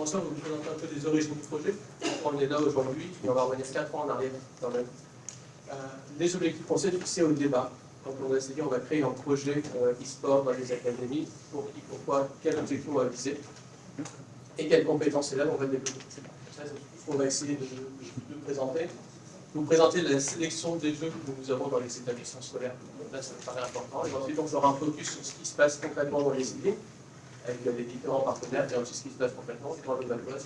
on va vous présenter un peu les origines du projet. On est là aujourd'hui, et on va revenir 4 ans en arrière quand même. Euh, les objectifs français fixés au débat. Donc on a dit on va créer un projet euh, e-sport dans les académies. Pour qui, pourquoi, quel objectif on va viser et quelles compétences là on va développer. Ce qu'on va essayer de, de, de, présenter. Vous présenter la sélection des jeux que nous avons dans les établissements scolaires. Là, ça me paraît important. Et ensuite, on fera un focus sur ce qui se passe concrètement dans les idées, avec les différents partenaires, et ensuite ce qui se passe concrètement dans le Valois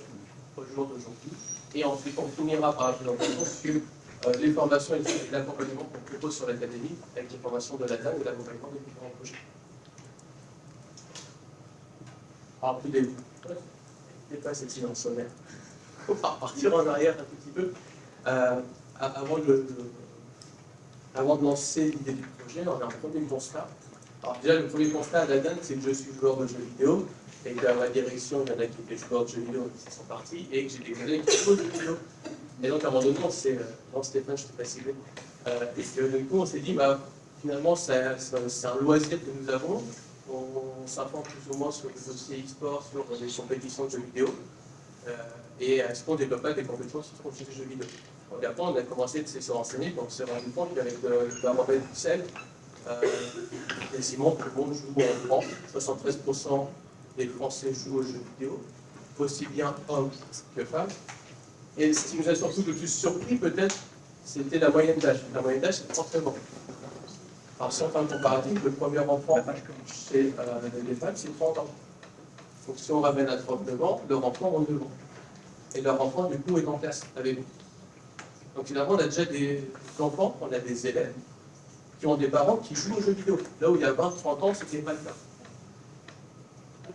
au jour d'aujourd'hui. Et ensuite, on finira par la présentation sur euh, les formations et l'accompagnement qu'on propose sur l'académie, avec les formations de la DAN et l'accompagnement des différents projets. Alors, début. Et pas cette silence sonnaire. On va repartir en arrière un petit peu. Euh, avant, de, de, avant de lancer l'idée du projet, on a un premier constat. Alors déjà, le premier constat à la DAN, c'est que je suis joueur de jeux vidéo, et qu'à ma direction, il y en a qui étaient joueurs de jeux vidéo qui sont partis, et que j'ai des collègues qui jouent de jeux vidéo. Et donc, à un moment donné, c'est euh, non, Stéphane, je t'ai pas ciblé. Euh, et que, du coup, on s'est dit, bah, finalement, c'est un loisir que nous avons. On, s'informe plus ou moins sur les dossiers e-sport, sur les compétitions de jeux vidéo. Euh, et est-ce qu'on ne développe pas des compétences sur les jeux vidéo Donc après, on a commencé de se renseigner, donc on s'est rendu compte qu'avec le, la Robert Dussel, euh, quasiment tout le monde joue en France. 73% des Français jouent aux jeux vidéo, aussi bien hommes que femmes. Et ce qui nous a surtout le plus surpris, peut-être, c'était la moyenne d'âge. La moyenne d'âge, c'est 39 ans. Alors, si on fait un comparatif, le premier enfant chez euh, les femmes, c'est 30 ans. Donc, si on ramène à 39 ans, leur enfant a 2 ans. Et leur enfant, du coup, est en classe avec vous. Donc, finalement, on a déjà des enfants, on a des élèves qui ont des parents qui jouent aux jeux vidéo. Là où il y a 20-30 ans, c'était pas le cas.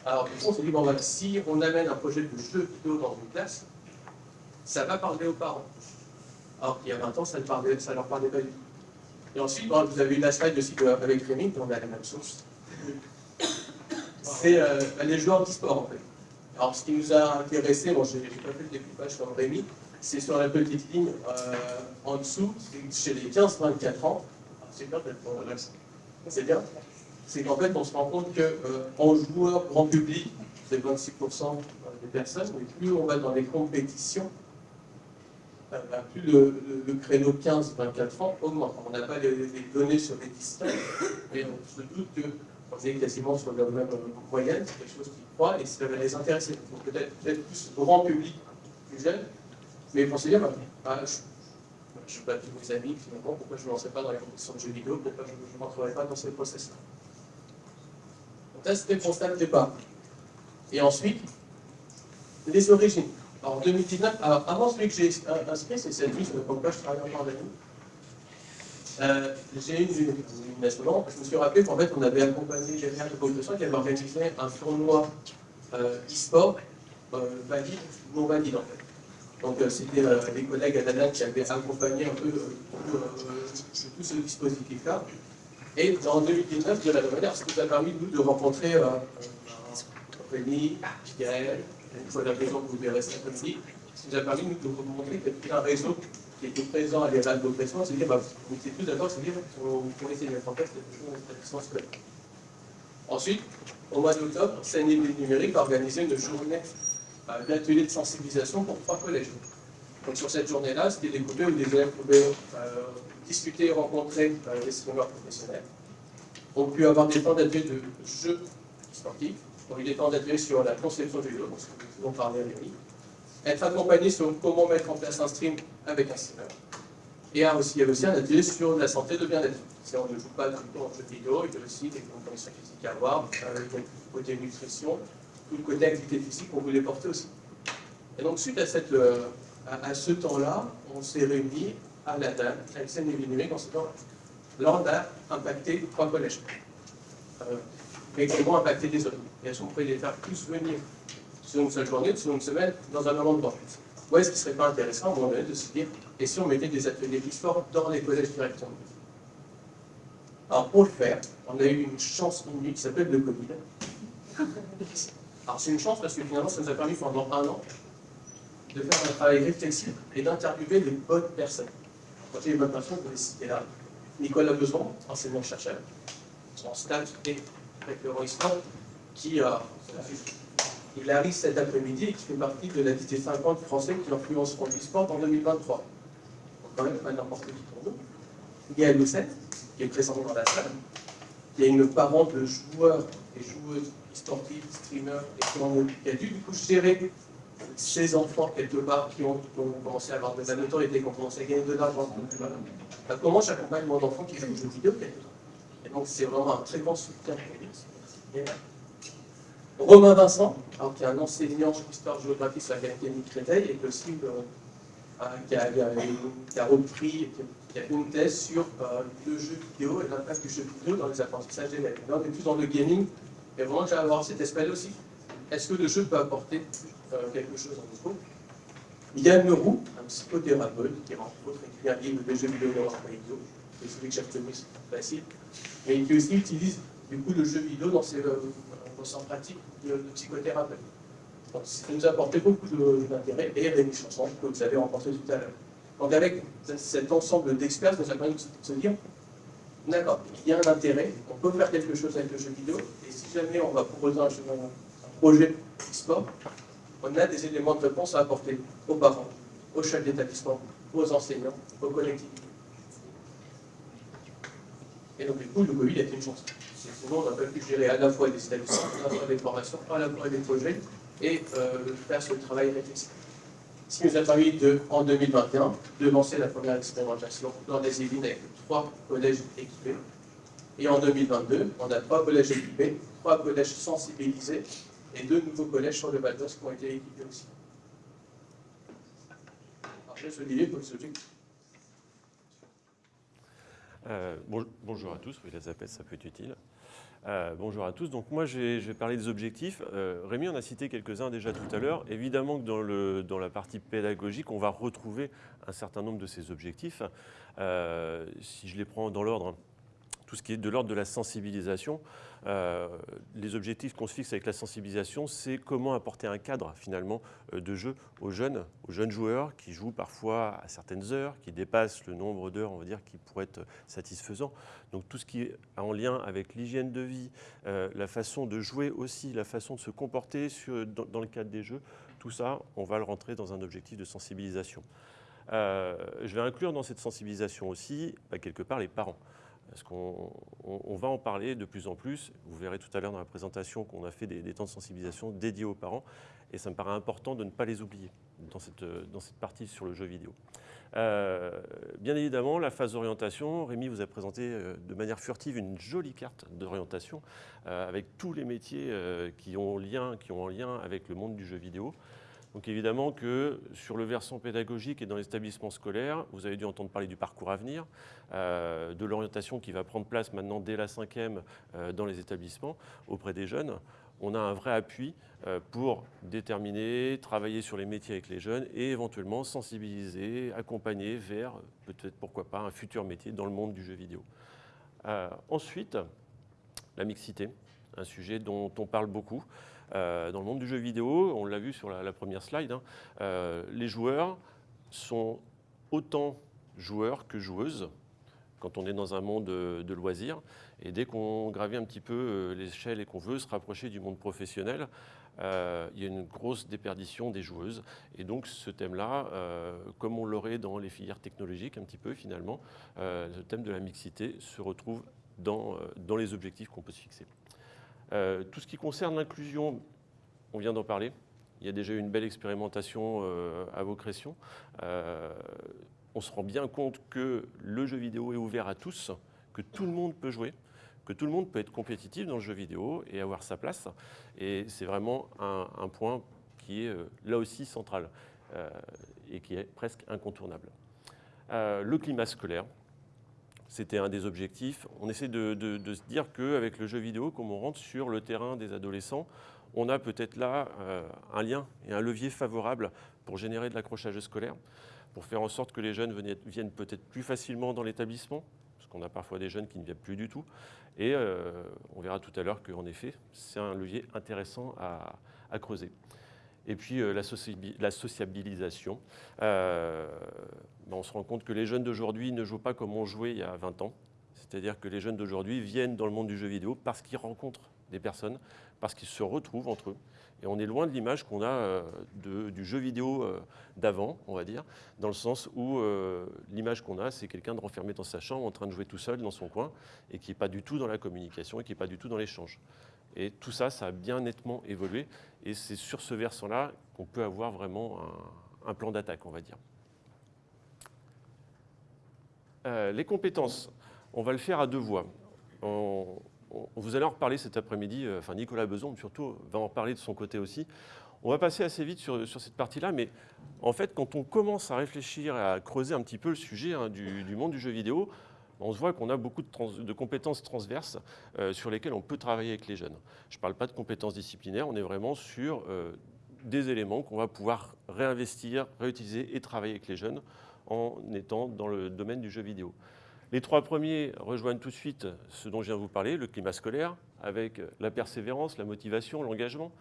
Alors, du coup, on s'est dit, bon, si on amène un projet de jeu vidéo dans une classe, ça va parler aux parents. Alors qu'il y a 20 ans, ça ne leur parlait pas du tout. Et ensuite, vous avez eu la slide aussi avec Rémi, on a la même source. C'est euh, les joueurs d'e-sport, en fait. Alors, ce qui nous a intéressé, bon, je n'ai pas fait le découpage comme Rémi, c'est sur la petite ligne euh, en dessous, chez les 15-24 ans. C'est bien d'être C'est bien. C'est qu'en fait, on se rend compte qu'en euh, joueur grand public, c'est 26% des personnes, mais plus on va dans les compétitions, plus le, le, créneau 15-24 ans augmente. On n'a pas les, données sur les distances, mais on se doute qu'on est quasiment sur la même moyenne, c'est quelque chose qui croît et ça va les intéresser. Donc peut-être peut plus grand public, plus jeune, mais pensez bien, bah, je, je bats tous mes amis, finalement, pourquoi je ne me lancerai pas dans les compétitions de jeux vidéo, pourquoi je ne m'entrerai pas dans ces process-là. Donc là, c'était le constat de départ. Et ensuite, les origines. Alors, en 2019, alors, avant celui que j'ai inscrit, c'est cette liste, comme quoi je travaille encore avec vous. Euh, j'ai eu une, une, je me suis rappelé qu'en fait, on avait accompagné Général de Population qui avait organisé un tournoi euh, e-sport euh, non valide en fait. Donc, euh, c'était euh, des collègues à Dana qui avaient accompagné un peu euh, tout ce dispositif-là. Et en 2019, de la même manière, ça nous a permis, nous, de rencontrer Rémi, Pierre, une fois la raison que vous verrez ça comme ci, ce qui nous a permis de vous montrer qu'il y avait un réseau qui était présent à l'ERAL d'oppression, c'est-à-dire, bah, vous étiez tous d'accord, c'est-à-dire pourrait essayer de mettre en place chose d'établissement scolaire. Ensuite, au mois d'octobre, CNI numérique a organisé une journée euh, d'atelier de sensibilisation pour trois collèges. Donc sur cette journée-là, c'était découpé où des élèves pouvaient euh, discuter et rencontrer euh, des streamers professionnels. On pu avoir des temps d'atelier de jeux sportifs, on a eu des temps d'atelier sur la conception du jeu, donc ce que nous allons parler avec lui être accompagné sur comment mettre en place un stream avec un streamer. Et aussi, il y a aussi un atelier sur la santé de bien-être. Si on ne joue pas tout le temps en jeu vidéo, il y a aussi des conditions physiques à avoir, euh, côté nutrition, tout le côté activité physique, on voulait porter aussi. Et donc, suite euh, à, ce temps-là, on s'est réunis à la dame, à scène numérique, en se disant, on a impacté trois collèges. Euh, mais comment impacter les autres Et qu'on pourrait les faire tous venir sur une seule journée, sur une semaine, dans un même endroit. Ou est-ce qu'il ne serait pas intéressant, à un moment donné, de se dire, et si on mettait des ateliers e-sport dans les collèges directement? Alors, pour le faire, on a eu une chance inouïe qui s'appelle le Covid. Alors, c'est une chance parce que finalement, ça nous a permis pendant un an de faire un travail réflexif et d'interviewer les bonnes personnes. Quand les vous les citer là. Nicolas Beson, enseignant-chercheur, en stage et référent histoire, qui a Il arrive cet après-midi et qui fait partie de la liste des 50 Français qui influenceront l'e-sport en 2023. Donc quand même pas n'importe qui pour nous. Il y a qui est présente dans la salle. Il y a une parente de joueurs et joueuses sportifs, streamers, et qui, ont, qui a dû du coup gérer ces enfants quelque part qui ont, commencé à avoir des notoriété, qui ont commencé à gagner de l'argent. Bah, comment j'accompagne mon enfant qui joue aux jeux vidéo quelque part. Et donc c'est vraiment un très grand soutien. Romain Vincent, qui est un enseignant d'histoire-géographie sur la Académie Créteil et aussi euh, qui, a, qui, a, repris, qui a fait une thèse sur euh, le jeu vidéo et l'impact du jeu vidéo dans les apprentissages des Là, on est plus dans le gaming, et vraiment j'ai avoir cet aspect aussi. Est-ce que le jeu peut apporter euh, quelque chose en groupe Yann Leroux, un psychothérapeute qui entre autres écrit un livre de jeux vidéo dans leur c'est celui que j'ai retenu, c'est facile, mais qui aussi utilise du coup le jeu vidéo dans ses, euh, dans pratiques de, psychothérapeute. Donc, ça nous a apporté beaucoup d'intérêt, et Rémi Chanson, que vous avez rencontré tout à l'heure. Donc avec cet ensemble d'experts, ça nous a permis de se dire, d'accord, il y a un intérêt, on peut faire quelque chose avec le jeu vidéo, et si jamais on va proposer un, un projet e-sport, on a des éléments de réponse à apporter aux parents, aux chefs d'établissement, aux enseignants, aux collectivités. Et donc, du coup, le Covid a été une chance. Sinon, on n'a pas pu gérer à la fois des établissements, à la fois des formations, à la fois des projets, et euh, faire ce travail réflexif. Ce qui nous a permis, de, en 2021, de lancer la première expérimentation dans les Yvelines avec trois collèges équipés. Et en 2022, on a trois collèges équipés, trois collèges sensibilisés et deux nouveaux collèges sur le Val qui ont été équipés aussi. Pour le sujet. Euh, bonjour à tous, oui, la ZAPES, ça peut être utile. Euh, bonjour à tous. Donc moi, je vais parler des objectifs. Euh, Rémi en a cité quelques-uns déjà tout à l'heure. Évidemment que dans, la partie pédagogique, on va retrouver un certain nombre de ces objectifs. si je les prends dans l'ordre, tout ce qui est de l'ordre de la sensibilisation. Euh, les objectifs qu'on se fixe avec la sensibilisation, c'est comment apporter un cadre finalement euh, de jeu aux jeunes, aux jeunes joueurs qui jouent parfois à certaines heures, qui dépassent le nombre d'heures, on va dire, qui pourrait être satisfaisant. Donc tout ce qui est en lien avec l'hygiène de vie, euh, la façon de jouer aussi, la façon de se comporter dans, le cadre des jeux, tout ça, on va le rentrer dans un objectif de sensibilisation. je vais inclure dans cette sensibilisation aussi, bah, quelque part, les parents. Parce qu'on va en parler de plus en plus. Vous verrez tout à l'heure dans la présentation qu'on a fait des, temps de sensibilisation dédiés aux parents. Et ça me paraît important de ne pas les oublier dans cette, partie sur le jeu vidéo. Euh, bien évidemment, la phase d'orientation, Rémi vous a présenté euh, de manière furtive une jolie carte d'orientation euh, avec tous les métiers qui, ont lien, qui ont en lien avec le monde du jeu vidéo. Donc évidemment que sur le versant pédagogique et dans les établissements scolaires, vous avez dû entendre parler du parcours à venir, euh, de l'orientation qui va prendre place maintenant dès la cinquième euh, dans les établissements auprès des jeunes. On a un vrai appui euh, pour déterminer, travailler sur les métiers avec les jeunes et éventuellement sensibiliser, accompagner vers peut-être pourquoi pas un futur métier dans le monde du jeu vidéo. ensuite, la mixité, un sujet dont on parle beaucoup. Euh, dans le monde du jeu vidéo, on l'a vu sur la, première slide, hein, euh, les joueurs sont autant joueurs que joueuses quand on est dans un monde de, loisirs. Et dès qu'on gravit un petit peu euh, l'échelle et qu'on veut se rapprocher du monde professionnel, il y a une grosse déperdition des joueuses. Et donc ce thème-là, comme on l'aurait dans les filières technologiques un petit peu finalement, le thème de la mixité se retrouve dans, dans les objectifs qu'on peut se fixer. Euh, tout ce qui concerne l'inclusion, on vient d'en parler. Il y a déjà eu une belle expérimentation euh, à vos. Euh, on se rend bien compte que le jeu vidéo est ouvert à tous, que tout le monde peut jouer, que tout le monde peut être compétitif dans le jeu vidéo et avoir sa place. Et c'est vraiment un, un, point qui est là aussi central et qui est presque incontournable. le climat scolaire, c'était un des objectifs. On essaie de, se dire qu'avec le jeu vidéo, comme on rentre sur le terrain des adolescents, on a peut-être là euh, un lien et un levier favorable pour générer de l'accrochage scolaire, pour faire en sorte que les jeunes viennent peut-être plus facilement dans l'établissement, parce qu'on a parfois des jeunes qui ne viennent plus du tout. Et euh, on verra tout à l'heure qu'en effet, c'est un levier intéressant à creuser. Et puis euh, la, sociabilisation. Ben, on se rend compte que les jeunes d'aujourd'hui ne jouent pas comme on jouait il y a 20 ans. C'est-à-dire que les jeunes d'aujourd'hui viennent dans le monde du jeu vidéo parce qu'ils rencontrent des personnes, parce qu'ils se retrouvent entre eux. Et on est loin de l'image qu'on a euh, du jeu vidéo euh, d'avant, on va dire, dans le sens où euh, l'image qu'on a, c'est quelqu'un de renfermé dans sa chambre, en train de jouer tout seul dans son coin, et qui n'est pas du tout dans la communication, et qui n'est pas du tout dans l'échange. Et tout ça, ça a bien nettement évolué, et c'est sur ce versant-là qu'on peut avoir vraiment un, plan d'attaque, on va dire. Les compétences, on va le faire à deux voies. vous allez en reparler cet après-midi, enfin Nicolas Beson surtout va en reparler de son côté aussi. On va passer assez vite sur, cette partie-là, mais en fait, quand on commence à réfléchir et à creuser un petit peu le sujet hein, du, monde du jeu vidéo, on se voit qu'on a beaucoup de, compétences transverses euh, sur lesquelles on peut travailler avec les jeunes. Je ne parle pas de compétences disciplinaires, on est vraiment sur euh, des éléments qu'on va pouvoir réinvestir, réutiliser et travailler avec les jeunes en étant dans le domaine du jeu vidéo. Les trois premiers rejoignent tout de suite ce dont je viens de vous parler, le climat scolaire, avec la persévérance, la motivation, l'engagement.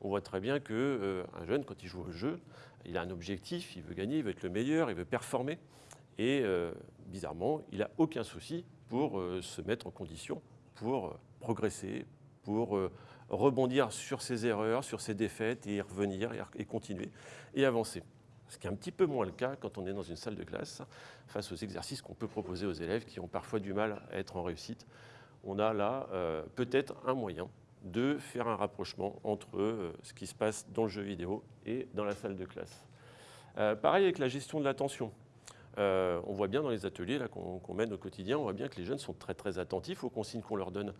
On voit très bien qu'un euh, jeune, quand il joue au jeu, il a un objectif, il veut gagner, il veut être le meilleur, il veut performer. Et euh, bizarrement, il n'a aucun souci pour euh, se mettre en condition, pour progresser, pour rebondir sur ses erreurs, sur ses défaites et y revenir et continuer et avancer ce qui est un petit peu moins le cas quand on est dans une salle de classe, face aux exercices qu'on peut proposer aux élèves qui ont parfois du mal à être en réussite. On a là euh, peut-être un moyen de faire un rapprochement entre euh, ce qui se passe dans le jeu vidéo et dans la salle de classe. Euh, pareil avec la gestion de l'attention. on voit bien dans les ateliers qu'on mène au quotidien, on voit bien que les jeunes sont très très attentifs aux consignes qu'on leur donne.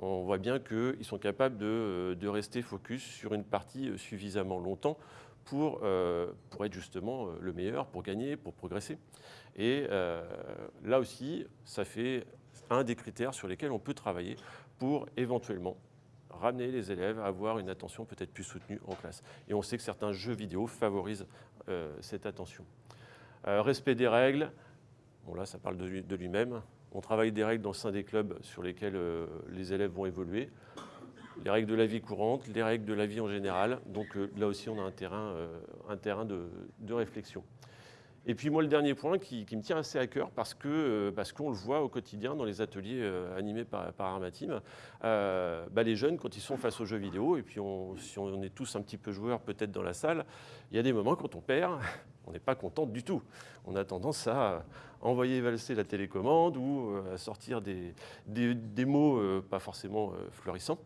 On voit bien qu'ils sont capables de, de, rester focus sur une partie suffisamment longtemps pour, euh, pour être justement euh, le meilleur, pour gagner, pour progresser. Et euh, là aussi, ça fait un des critères sur lesquels on peut travailler pour éventuellement ramener les élèves à avoir une attention peut-être plus soutenue en classe. Et on sait que certains jeux vidéo favorisent cette attention. respect des règles, bon là ça parle de lui-même. On travaille des règles dans le sein des clubs sur lesquels les élèves vont évoluer les règles de la vie courante, les règles de la vie en général. Donc euh, là aussi, on a un terrain, euh, un terrain de, réflexion. Et puis moi, le dernier point qui, me tient assez à cœur, parce que euh, qu'on le voit au quotidien dans les ateliers animés par, par Armatim, bah, les jeunes, quand ils sont face aux jeux vidéo, et puis si on est tous un petit peu joueurs peut-être dans la salle, il y a des moments quand on perd, on n'est pas content du tout. On a tendance à envoyer valser la télécommande ou à sortir des, des, mots pas forcément florissants.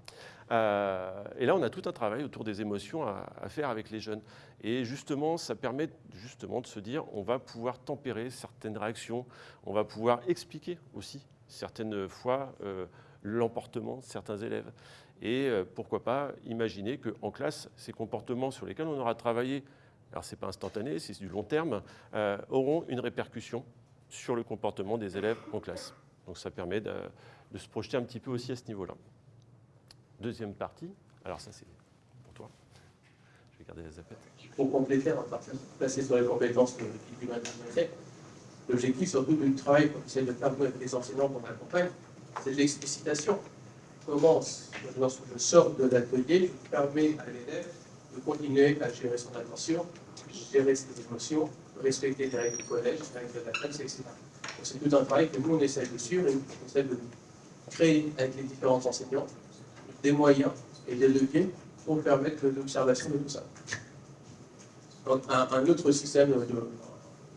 Euh, et là, on a tout un travail autour des émotions à, faire avec les jeunes. Et justement, ça permet justement de se dire, on va pouvoir tempérer certaines réactions, on va pouvoir expliquer aussi certaines fois euh, l'emportement de certains élèves. Et euh, pourquoi pas imaginer qu'en classe, ces comportements sur lesquels on aura travaillé, alors ce n'est pas instantané, c'est du long terme, auront une répercussion sur le comportement des élèves en classe. Donc ça permet de se projeter un petit peu aussi à ce niveau-là. Deuxième partie, alors ça c'est pour toi, je vais garder la zapette. Pour compléter, on va passer sur les compétences du siècle. L'objectif surtout du travail qu'on essaie de faire avec les enseignants qu'on accompagne, c'est de l'explicitation. Comment, lorsque je sors de l'atelier, je permets à l'élève de continuer à gérer son attention, gérer ses émotions, respecter les règles du collège, les règles de la classe, etc. C'est tout un travail que nous, on essaie de suivre et on essaie de créer avec les différents enseignants des moyens et des leviers pour permettre l'observation de tout ça. Un, autre système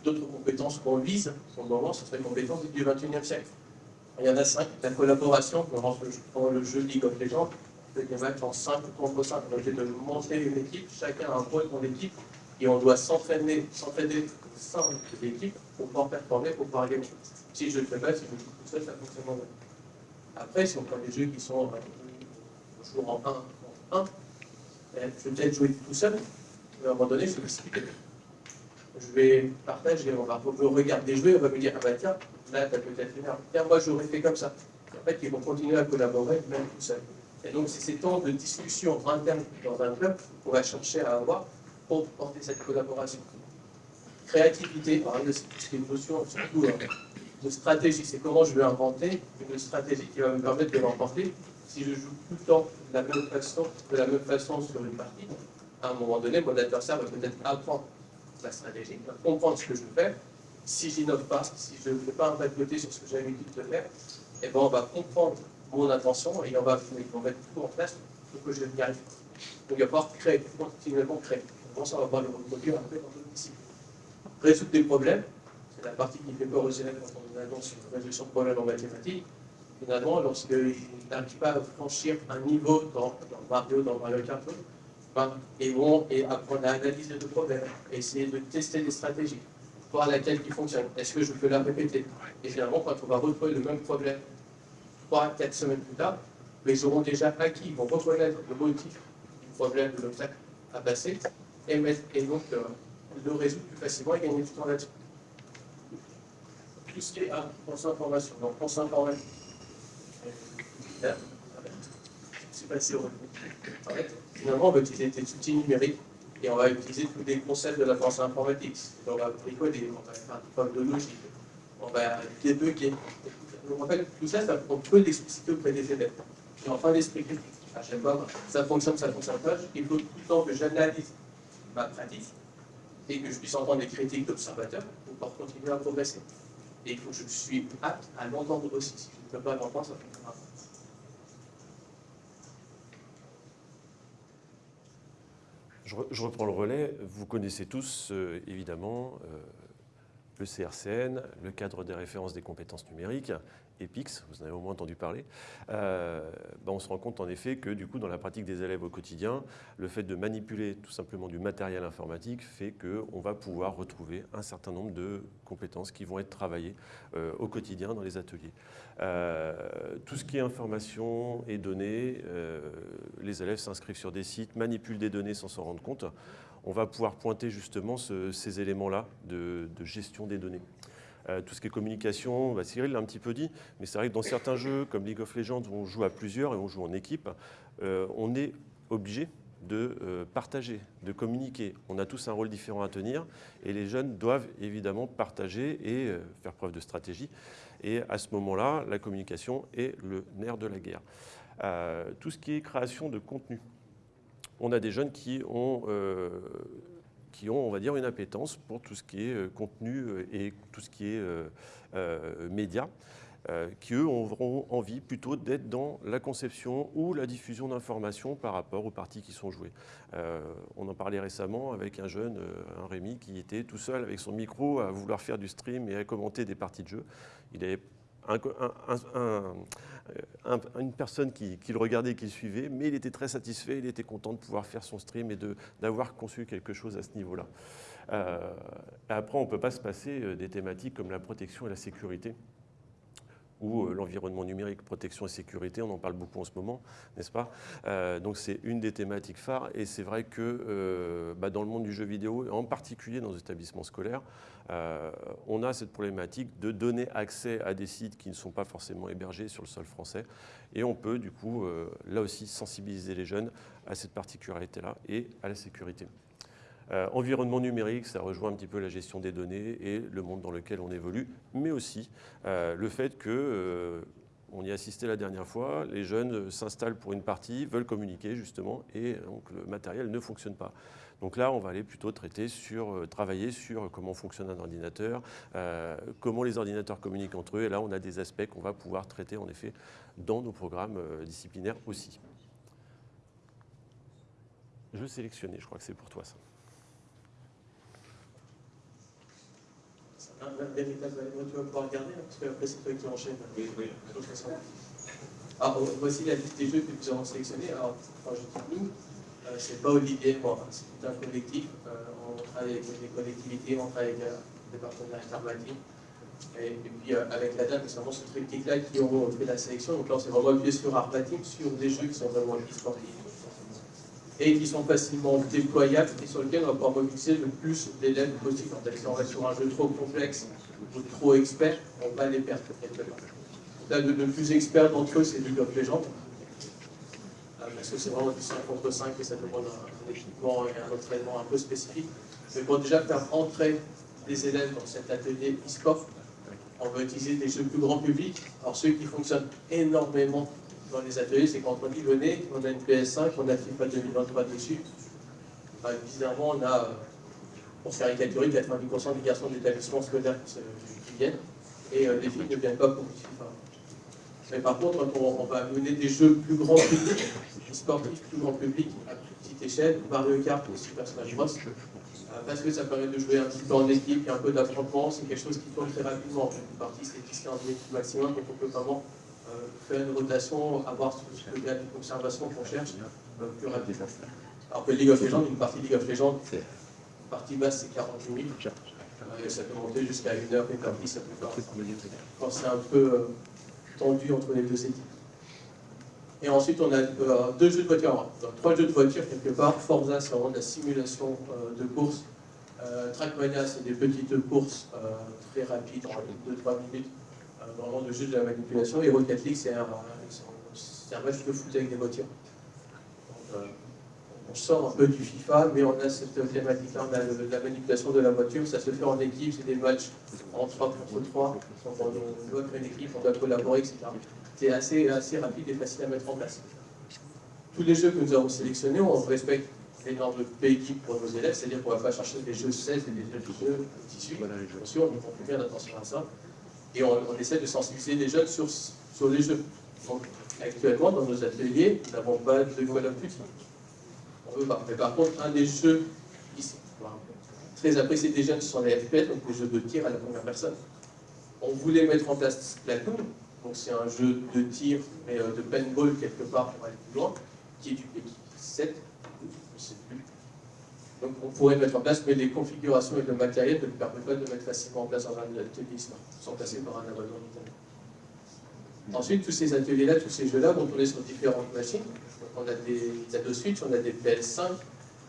d'autres compétences qu'on vise, pour le moment, ce serait les compétences du XXIe siècle. Il y en a cinq. La collaboration, dans le jeu League of Legends, c'est des matchs en 5 contre 5. On est de monter une équipe, chacun a un rôle dans l'équipe, et on doit s'entraîner, sein de l'équipe pour pouvoir performer, pour pouvoir gagner. Si je le fais pas, si je le fais tout seul, ça fonctionne pas. Après, si on prend des jeux qui sont euh, joue en 1 en 1, je vais peut-être jouer tout seul, mais à un moment donné, je vais discuter. Je vais partager, on va regarder jouer, on va me dire, ah bah tiens, là, tu as peut-être fait Tiens, moi, j'aurais fait comme ça. en fait, ils vont continuer à collaborer, même tout seul. Et donc, c'est ces temps de discussion interne dans un club qu'on va chercher à avoir pour porter cette collaboration. Créativité, pareil, c'est une notion surtout de stratégie. C'est comment je vais inventer une stratégie qui va me permettre de l'emporter si je joue tout le temps de la même façon, sur une partie, à un moment donné, mon adversaire va peut-être apprendre la stratégie, va comprendre ce que je fais. Si j'innove pas, si je ne fais pas un pas de côté sur ce que j'ai l'habitude de faire, et ben, on va comprendre mon intention et on va, mettre tout en place pour que je n'y arrive. Donc, il va falloir créer, continuellement créer. Comment ça, va pouvoir le reproduire après dans d'autres disciplines. Résoudre des problèmes, c'est la partie qui fait peur aux élèves quand on annonce une résolution de problème en mathématiques. Finalement, lorsqu'ils n'arrivent pas à franchir un niveau dans, dans Mario, dans Mario Kart, ben, ils vont et apprendre à analyser le problème, essayer de tester des stratégies, voir laquelle qui fonctionne. Est-ce que je peux la répéter? Et finalement, quand on va retrouver le même problème 3-4 semaines plus tard, ils auront déjà acquis, ils vont reconnaître le motif du problème, de l'obstacle à passer, et donc euh, le résoudre plus facilement et gagner du temps là-dessus. Tout ce qui est ah, pensée information. Donc, pensée informatique. C'est passé au finalement, on va utiliser des outils numériques et on va utiliser tous les concepts de la pensée informatique. On va bricoler, on va faire des formes de logique, on va débugger. Donc, en fait, tout ça, ça on peut l'expliciter auprès des élèves. Et enfin, l'esprit critique. À chaque fois, ça fonctionne, ça ne fonctionne pas. Il faut tout le temps que j'analyse ma pratique et que je puisse entendre des critiques d'observateurs pour pouvoir continuer à progresser. Et il faut que je suis apte à l'entendre aussi. Si je ne peux pas l'entendre, ça ne pas. Je, reprends le relais. Vous connaissez tous, euh, évidemment, euh, le CRCN, le cadre des références des compétences numériques, EPIX, vous en avez au moins entendu parler, euh, ben, on se rend compte en effet que du coup dans la pratique des élèves au quotidien, le fait de manipuler tout simplement du matériel informatique fait qu'on va pouvoir retrouver un certain nombre de compétences qui vont être travaillées euh, au quotidien dans les ateliers. Euh, tout ce qui est information et données, les élèves s'inscrivent sur des sites, manipulent des données sans s'en rendre compte. On va pouvoir pointer justement ces éléments-là de gestion des données. Euh, tout ce qui est communication, bah, Cyril l'a un petit peu dit, mais c'est vrai que dans certains jeux comme League of Legends où on joue à plusieurs et on joue en équipe, euh, on est obligé de euh, partager, de communiquer. On a tous un rôle différent à tenir et les jeunes doivent évidemment partager et faire preuve de stratégie. Et à ce moment-là, la communication est le nerf de la guerre. tout ce qui est création de contenu. On a des jeunes qui ont qui ont, on va dire, une appétence pour tout ce qui est euh, contenu euh, et tout ce qui est euh, média. qui eux auront envie plutôt d'être dans la conception ou la diffusion d'informations par rapport aux parties qui sont jouées. on en parlait récemment avec un jeune, un Rémi, qui était tout seul avec son micro à vouloir faire du stream et à commenter des parties de jeu. Il une personne qui, le regardait et qui le suivait, mais il était très satisfait, il était content de pouvoir faire son stream et d'avoir conçu quelque chose à ce niveau-là. Euh, après, on ne peut pas se passer euh, des thématiques comme la protection et la sécurité ou euh, l'environnement numérique, protection et sécurité, on en parle beaucoup en ce moment, n'est-ce pas? Donc c'est une des thématiques phares et c'est vrai que bah, dans le monde du jeu vidéo, en particulier dans les établissements scolaires, euh, on a cette problématique de donner accès à des sites qui ne sont pas forcément hébergés sur le sol français. Et on peut, du coup, euh, là aussi, sensibiliser les jeunes à cette particularité-là et à la sécurité. Euh, environnement numérique, ça rejoint un petit peu la gestion des données et le monde dans lequel on évolue, mais aussi le fait que on y assistait la dernière fois, les jeunes s'installent pour une partie, veulent communiquer justement, et donc le matériel ne fonctionne pas. Donc là, on va aller plutôt traiter sur, euh, travailler sur comment fonctionne un ordinateur, euh, comment les ordinateurs communiquent entre eux. Et là, on a des aspects qu'on va pouvoir traiter en effet dans nos programmes euh, disciplinaires aussi. Je sélectionner, je crois que c'est pour toi ça. Véritable tu vas pouvoir regarder, hein, parce que après c'est toi qui enchaîne. Oui, oui. Alors, voici la liste des jeux que nous avons sélectionnés. Alors, quand je dis nous, euh, c'est pas Olivier moi, c'est un collectif. Euh, on travaille avec des collectivités, on travaille avec euh, des partenaires intermatifs. Et, et, puis avec la dame, c'est vraiment ce triptyque-là qui ont fait la sélection. Donc là, on s'est vraiment appuyé sur Arpatim, sur des jeux qui sont vraiment e-sportifs et qui sont facilement déployables et sur lesquels on va pouvoir mobiliser le plus d'élèves possible. Si on va sur un jeu trop complexe ou trop expert, on va les perdre. Là, le, plus expert d'entre eux, c'est League of Legends parce que c'est vraiment du 5 contre 5 et ça demande un, équipement et un entraînement un peu spécifique. Mais pour déjà faire entrer des élèves dans cet atelier e-sport, on va utiliser des jeux plus grand public. Alors ceux qui fonctionnent énormément dans les ateliers, c'est quand on dit venez, on a une PS5, on a FIFA 2023 dessus. bizarrement, on a, pour faire caricaturer, 90% des garçons d'établissement scolaire qui, qui, viennent, et euh, les filles ne viennent pas pour FIFA. Mais par contre, on, va mener des jeux plus grand public, sportifs plus grand public à petite échelle, Mario Kart ou Super Smash Bros. Euh, parce que ça permet de jouer un petit peu en équipe, il y a un peu d'affrontement, c'est quelque chose qui tourne très rapidement. Une partie, c'est 10-15 minutes maximum, donc on peut vraiment euh, faire une rotation, avoir ce que de conservation qu'on cherche euh, plus rapidement. Alors que League of Legends, une partie League of Legends, une partie basse, c'est 40 minutes. Et ça peut monter jusqu'à une heure et demie, ça peut faire. Quand c'est un peu tendu entre les deux équipes. Et ensuite, on a euh, deux jeux de voiture, trois jeux de voiture quelque part. Forza, c'est vraiment de la simulation euh, de course. Euh, Trackmania, c'est des petites courses très rapides, en 2-3 minutes, vraiment de jeux de la manipulation. Et Rocket League, c'est un, un, match de foot avec des voitures. on sort un peu du FIFA, mais on a cette thématique-là, on a la manipulation de la voiture, ça se fait en équipe, c'est des matchs en 3 contre 3, on doit créer une équipe, on doit collaborer, etc c'est assez, assez rapide et facile à mettre en place. Tous les jeux que nous avons sélectionnés, on respecte les normes de PEGI pour nos élèves, c'est-à-dire qu'on ne va pas chercher des jeux 16 et des jeux tissus. Bien sûr, on fait bien attention à ça. Et on, essaie de sensibiliser les jeunes sur, sur les jeux. Donc, actuellement, dans nos ateliers, nous n'avons pas de Call of Duty. On pas. Mais par contre, un des jeux qui très apprécié des jeunes, ce sont les FPS, donc les jeux de tir à la première personne. On voulait mettre en place Splatoon, donc c'est un jeu de tir, mais euh, de paintball quelque part pour aller plus loin, qui est du PX7, je sais plus. Donc on pourrait mettre en place, mais les configurations et le matériel ne permettent pas de mettre facilement en place dans un atelier sans passer par un abonnement. Ensuite, tous ces ateliers-là, tous ces jeux-là vont tourner sur différentes machines. Donc, on a des Nintendo Switch, on a des PS5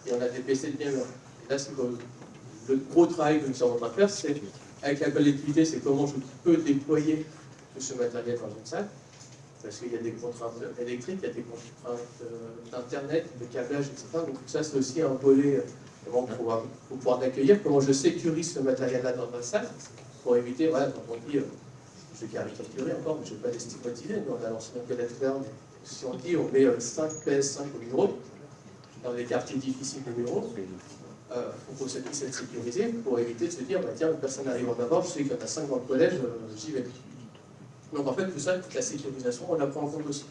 et on a des PC de gamer. Et là, c'est le, gros travail que nous sommes en train de faire, c'est avec la collectivité, c'est comment je peux déployer tout ce matériel dans une salle, parce qu'il y a des contraintes électriques, il y a des contraintes euh, d'internet, de câblage, etc. Donc tout ça, c'est aussi un volet euh, pour, pouvoir accueillir, comment je sécurise ce matériel-là dans ma salle, pour éviter, voilà, quand on dit, euh, je vais caricaturer encore, mais je ne vais pas les stigmatiser, mais on a lancé un collègue si on dit on met 5 PS5 au numéro, dans les quartiers difficiles de numéro, il faut que ça puisse être sécurisé pour éviter de se dire, bah, tiens, personne n'arrive en avoir, je sais qu'il y en a 5 dans le collège, j'y vais. Donc en fait, tout ça, la sécurisation, on la prend en compte aussi.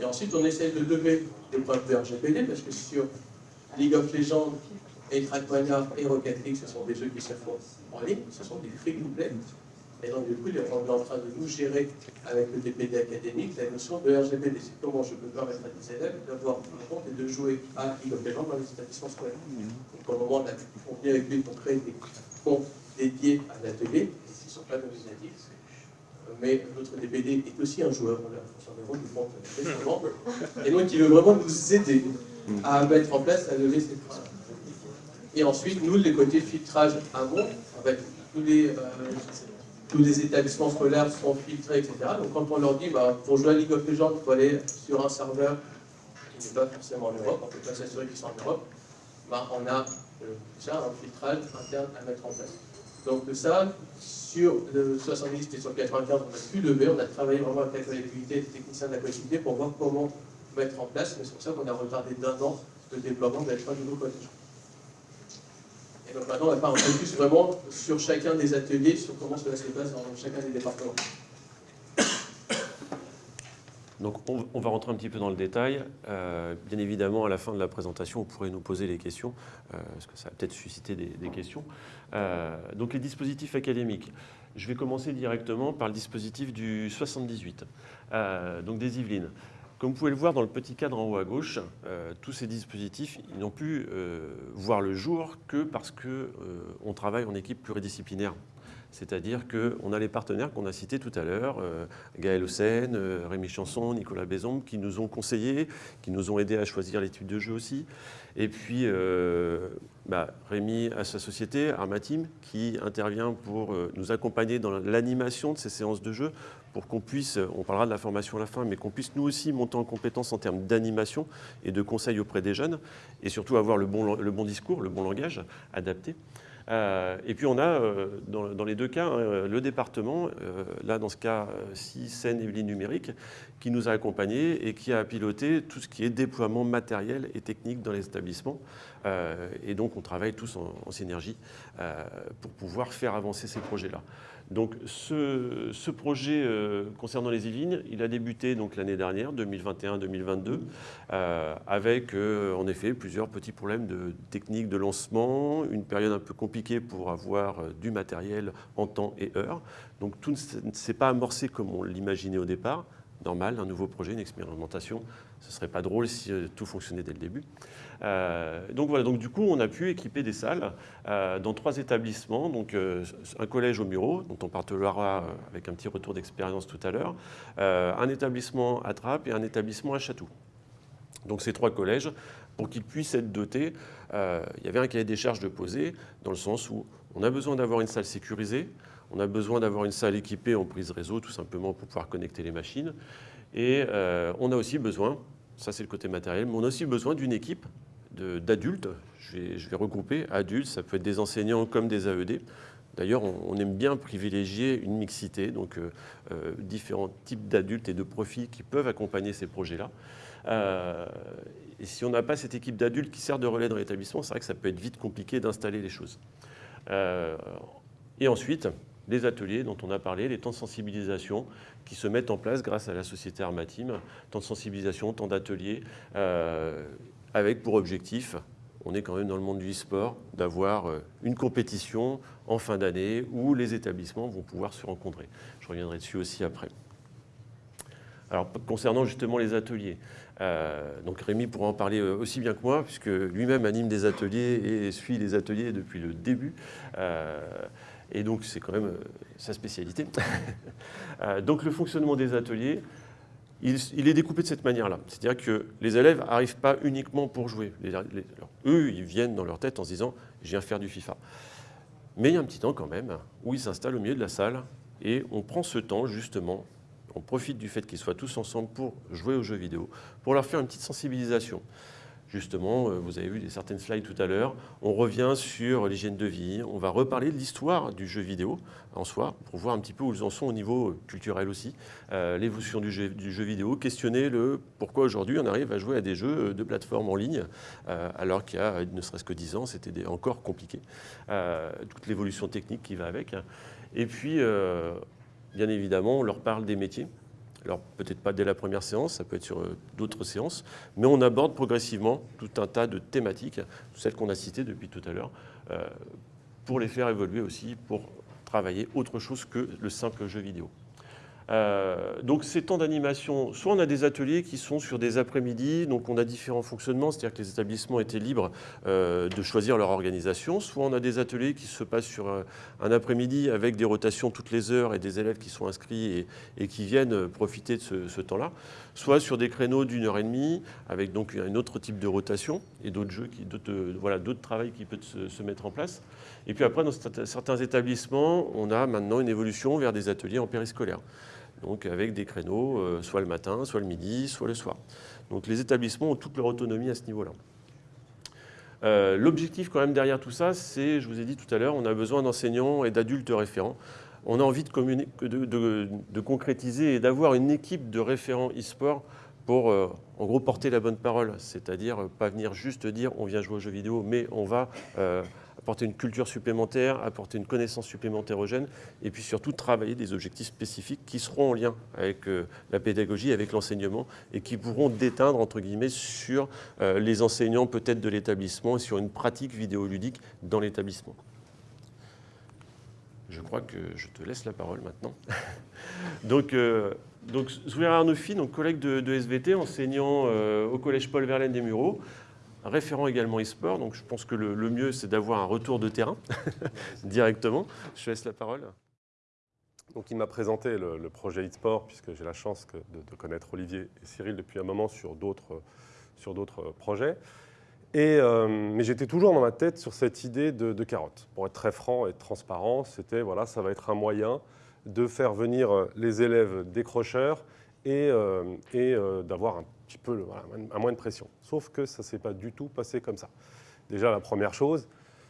Et ensuite, on essaie de lever les problèmes de RGPD, parce que sur League of Legends et Trackmania et Rocket League, ce sont des jeux qui se font en ligne, ce sont des free to play. Et donc, du coup, on est en train de nous gérer avec le DPD académique la notion de RGPD. C'est comment je peux permettre à des élèves d'avoir un compte et de jouer à League of Legends dans les établissements scolaires. Donc, le moment, on vient avec lui pour créer des comptes dédiés à l'atelier, qui ne sont pas nominatifs mais notre DPD est aussi un joueur, on l'a récemment, et donc il veut vraiment nous aider à mettre en place, à lever ces freins. Et ensuite, nous, les côtés filtrage amont, avec tous les, euh, tous les établissements scolaires sont filtrés, etc. Donc quand on leur dit, bah, pour jouer à League of Legends, il faut aller sur un serveur qui n'est pas forcément en Europe, on ne peut pas s'assurer qu'ils sont en Europe, bah, on a euh, déjà un filtrage interne à mettre en place. Donc ça, sur le 70 et sur le 95, on a pu lever, on a travaillé vraiment avec la collectivité, les techniciens de la collectivité pour voir comment mettre en place, mais c'est pour ça qu'on a retardé d'un an le déploiement de la nouveau collège. Et donc maintenant, on va faire un focus vraiment sur chacun des ateliers, sur comment cela se passe dans chacun des départements. Donc on, va rentrer un petit peu dans le détail. Euh, bien évidemment, à la fin de la présentation, vous pourrez nous poser les questions, euh, parce que ça va peut-être susciter des, questions. Euh, donc les dispositifs académiques. Je vais commencer directement par le dispositif du 78, donc des Yvelines. Comme vous pouvez le voir dans le petit cadre en haut à gauche, tous ces dispositifs n'ont pu voir le jour que parce qu'on travaille en équipe pluridisciplinaire. C'est-à-dire qu'on a les partenaires qu'on a cités tout à l'heure, euh, Gaël Hossein, euh, Rémi Chanson, Nicolas Bézombe, qui nous ont conseillés, qui nous ont aidés à choisir l'étude de jeu aussi. Et puis euh, bah, Rémi à sa société, Armatim, qui intervient pour nous accompagner dans l'animation de ces séances de jeu, pour qu'on puisse, on parlera de la formation à la fin, mais qu'on puisse nous aussi monter en compétences en termes d'animation et de conseils auprès des jeunes, et surtout avoir le bon discours, le bon langage adapté. Euh, et puis on a, euh, dans, les deux cas, hein, le département, euh, là dans ce cas, ci Seine-et-Yvelines numérique, qui nous a accompagnés et qui a piloté tout ce qui est déploiement matériel et technique dans les établissements. et donc on travaille tous en, synergie pour pouvoir faire avancer ces projets-là. Donc ce, projet euh, concernant les Yvelines, il a débuté l'année dernière, 2021-2022, euh, avec euh, en effet plusieurs petits problèmes de technique de lancement, une période un peu compliquée pour avoir du matériel en temps et heure. Donc tout ne s'est pas amorcé comme on l'imaginait au départ. Normal, un nouveau projet, une expérimentation, ce ne serait pas drôle si tout fonctionnait dès le début. Euh, donc voilà, donc du coup, on a pu équiper des salles euh, dans trois établissements, donc euh, un collège au Muro, dont on parlera avec un petit retour d'expérience tout à l'heure, un établissement à Trappes et un établissement à Château. Donc ces trois collèges, pour qu'ils puissent être dotés, il y avait un cahier des charges de poser, dans le sens où on a besoin d'avoir une salle sécurisée, on a besoin d'avoir une salle équipée en prise réseau, tout simplement pour pouvoir connecter les machines, et on a aussi besoin, ça c'est le côté matériel, mais on a aussi besoin d'une équipe d'adultes. Je vais, regrouper adultes, ça peut être des enseignants comme des AED. D'ailleurs, on, aime bien privilégier une mixité, donc euh, euh, différents types d'adultes et de profils qui peuvent accompagner ces projets-là. Euh, et si on n'a pas cette équipe d'adultes qui sert de relais dans l'établissement, c'est vrai que ça peut être vite compliqué d'installer les choses. et ensuite, les ateliers dont on a parlé, les temps de sensibilisation qui se mettent en place grâce à la société Armatim, temps de sensibilisation, temps d'ateliers, avec pour objectif, on est quand même dans le monde du e-sport, d'avoir euh, une compétition en fin d'année où les établissements vont pouvoir se rencontrer. Je reviendrai dessus aussi après. Alors, concernant justement les ateliers, euh, donc Rémi pourra en parler euh, aussi bien que moi, puisque lui-même anime des ateliers et suit les ateliers depuis le début. et donc, c'est quand même sa spécialité. donc, le fonctionnement des ateliers, il, est découpé de cette manière-là. C'est-à-dire que les élèves n'arrivent pas uniquement pour jouer. eux, ils viennent dans leur tête en se disant « je viens faire du FIFA ». Mais il y a un petit temps quand même où ils s'installent au milieu de la salle et on prend ce temps justement, on profite du fait qu'ils soient tous ensemble pour jouer aux jeux vidéo, pour leur faire une petite sensibilisation. Justement, euh, vous avez vu certaines slides tout à l'heure, on revient sur l'hygiène de vie, on va reparler de l'histoire du jeu vidéo en soi, pour voir un petit peu où ils en sont au niveau culturel aussi, euh, l'évolution du jeu, vidéo, questionner le pourquoi aujourd'hui on arrive à jouer à des jeux de plateforme en ligne, euh, alors qu'il y a ne serait-ce que 10 ans, c'était encore compliqué. toute l'évolution technique qui va avec. Et puis, bien évidemment, on leur parle des métiers. Alors peut-être pas dès la première séance, ça peut être sur euh, d'autres séances, mais on aborde progressivement tout un tas de thématiques, celles qu'on a citées depuis tout à l'heure, euh, pour les faire évoluer aussi, pour travailler autre chose que le simple jeu vidéo. Euh, donc ces temps d'animation, soit on a des ateliers qui sont sur des après-midi, donc on a différents fonctionnements, c'est-à-dire que les établissements étaient libres euh, de choisir leur organisation, soit on a des ateliers qui se passent sur un, après-midi avec des rotations toutes les heures et des élèves qui sont inscrits et, qui viennent profiter de ce, temps-là, soit sur des créneaux d'une heure et demie avec donc un autre type de rotation et d'autres jeux, d'autres voilà, travails qui peuvent se, se mettre en place. Et puis après, dans certains établissements, on a maintenant une évolution vers des ateliers en périscolaire donc avec des créneaux, euh, soit le matin, soit le midi, soit le soir. Donc les établissements ont toute leur autonomie à ce niveau-là. Euh, l'objectif quand même derrière tout ça, c'est, je vous ai dit tout à l'heure, on a besoin d'enseignants et d'adultes référents. On a envie de, concrétiser et d'avoir une équipe de référents e-sport pour, euh, en gros, porter la bonne parole. C'est-à-dire pas venir juste dire on vient jouer aux jeux vidéo, mais on va apporter une culture supplémentaire, apporter une connaissance supplémentaire aux jeunes, et puis surtout travailler des objectifs spécifiques qui seront en lien avec euh, la pédagogie, avec l'enseignement, et qui pourront déteindre, entre guillemets, sur euh, les enseignants peut-être de l'établissement et sur une pratique vidéoludique dans l'établissement. Je crois que je te laisse la parole maintenant. donc, euh, donc collègue de, SVT, enseignant au collège Paul Verlaine des Mureaux, référent également e-sport, donc je pense que le, mieux, c'est d'avoir un retour de terrain directement. Je laisse la parole. Donc, il m'a présenté le, projet e-sport, puisque j'ai la chance de, connaître Olivier et Cyril depuis un moment sur d'autres projets. Et, euh, mais j'étais toujours dans ma tête sur cette idée de, carotte. Pour être très franc et transparent, c'était voilà, ça va être un moyen de faire venir les élèves décrocheurs et, euh, et euh, d'avoir un petit peu, à moins de pression. Sauf que ça ne s'est pas du tout passé comme ça. Déjà, la première chose,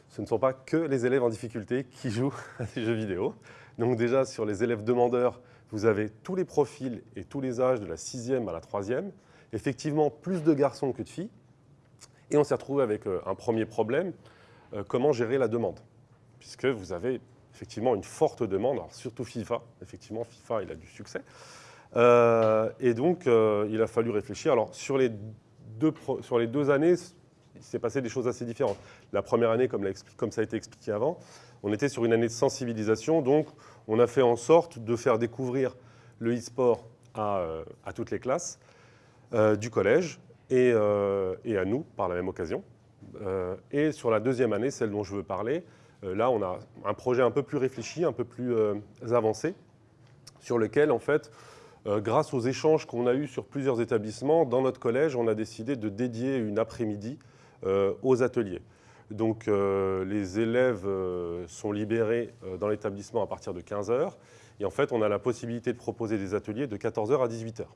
ce ne sont pas que les élèves en difficulté qui jouent à des jeux vidéo. Donc déjà, sur les élèves demandeurs, vous avez tous les profils et tous les âges de la sixième à la troisième. Effectivement, plus de garçons que de filles. Et on s'est retrouvé avec euh, un premier problème, euh, comment gérer la demande Puisque vous avez effectivement une forte demande, alors surtout FIFA. Effectivement, FIFA, il a du succès. Euh, et donc, euh, il a fallu réfléchir. Alors, sur les deux, sur les deux années, il s'est passé des choses assez différentes. La première année, comme, ça a été expliqué avant, on était sur une année de sensibilisation. Donc, on a fait en sorte de faire découvrir le e-sport à, euh, toutes les classes du collège et, à nous, par la même occasion. et sur la deuxième année, celle dont je veux parler, là, on a un projet un peu plus réfléchi, un peu plus avancé, sur lequel, en fait, grâce aux échanges qu'on a eus sur plusieurs établissements, dans notre collège, on a décidé de dédier une après-midi euh, aux ateliers. Donc euh, les élèves sont libérés dans l'établissement à partir de 15h. Et en fait, on a la possibilité de proposer des ateliers de 14h à 18h.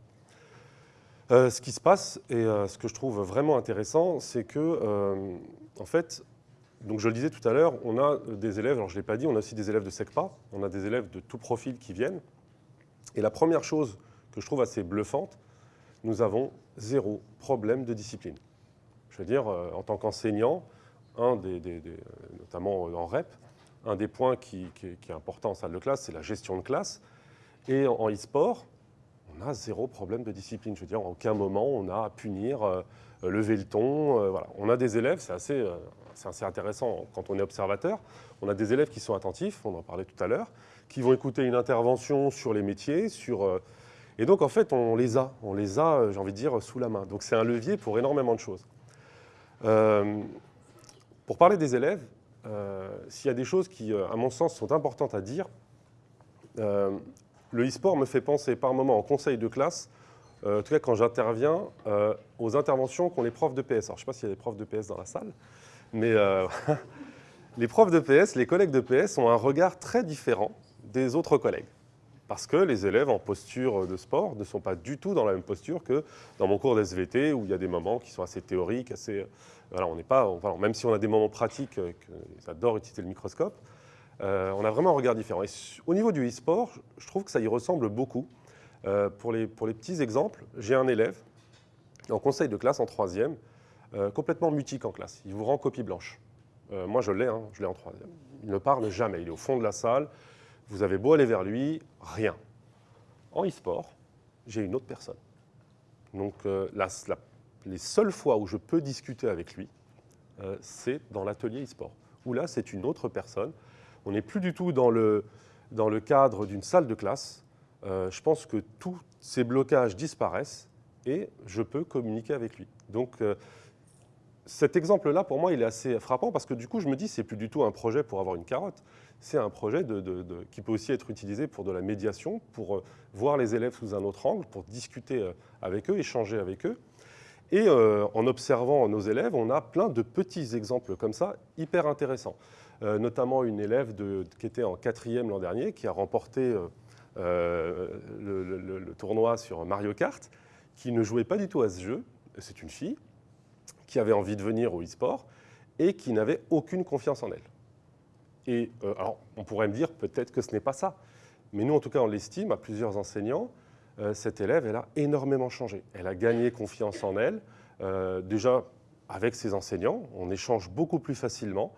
ce qui se passe, et ce que je trouve vraiment intéressant, c'est que, en fait, donc je le disais tout à l'heure, on a des élèves, alors je ne l'ai pas dit, on a aussi des élèves de SECPA, on a des élèves de tout profil qui viennent. Et la première chose que je trouve assez bluffante, nous avons zéro problème de discipline. Je veux dire, euh, en tant qu'enseignant, un des, notamment en REP, un des points qui, est important en salle de classe, c'est la gestion de classe. Et en e-sport, on a zéro problème de discipline. Je veux dire, en aucun moment, on a à punir, euh, lever le ton. Euh, voilà. On a des élèves, c'est assez, assez intéressant quand on est observateur. On a des élèves qui sont attentifs, on en parlait tout à l'heure, qui vont écouter une intervention sur les métiers, sur... Euh, et donc, en fait, on les a, on les a, euh, j'ai envie de dire, sous la main. Donc, c'est un levier pour énormément de choses. Euh, pour parler des élèves, s'il y a des choses qui, à mon sens, sont importantes à dire, le e-sport me fait penser par moments en conseil de classe, en tout cas quand j'interviens, aux interventions qu'ont les profs de PS. Alors, je ne sais pas s'il y a des profs de PS dans la salle, mais les profs de PS, les collègues de PS ont un regard très différent des autres collègues. Parce que les élèves en posture de sport ne sont pas du tout dans la même posture que dans mon cours d'SVT, où il y a des moments qui sont assez théoriques, assez... Voilà, on pas... même si on a des moments pratiques, euh, ils adorent utiliser le microscope, euh, on a vraiment un regard différent. Et au niveau du e-sport, je trouve que ça y ressemble beaucoup. Euh, pour, les, pour les petits exemples, j'ai un élève en conseil de classe en troisième, complètement mutique en classe. Il vous rend copie blanche. moi, je l'ai, hein, je l'ai en troisième. Il ne parle jamais. Il est au fond de la salle. Vous avez beau aller vers lui, rien. En e-sport, j'ai une autre personne. Donc euh, les seules fois où je peux discuter avec lui, euh, c'est dans l'atelier e-sport, où là, c'est une autre personne. On n'est plus du tout dans le, dans le cadre d'une salle de classe. Euh, je pense que tous ces blocages disparaissent et je peux communiquer avec lui. Donc, cet exemple-là, pour moi, il est assez frappant parce que du coup, je me dis, c'est plus du tout un projet pour avoir une carotte. C'est un projet qui peut aussi être utilisé pour de la médiation, pour euh, voir les élèves sous un autre angle, pour discuter euh, avec eux, échanger avec eux. Et euh, en observant nos élèves, on a plein de petits exemples comme ça, hyper intéressants. notamment une élève qui était en quatrième l'an dernier, qui a remporté le tournoi sur Mario Kart, qui ne jouait pas du tout à ce jeu. C'est une fille, qui avait envie de venir au e-sport et qui n'avait aucune confiance en elle. Et euh, alors, on pourrait me dire peut-être que ce n'est pas ça. Mais nous, en tout cas, on l'estime à plusieurs enseignants. Euh, cette élève, elle a énormément changé. Elle a gagné confiance en elle. Euh, déjà, avec ses enseignants, on échange beaucoup plus facilement.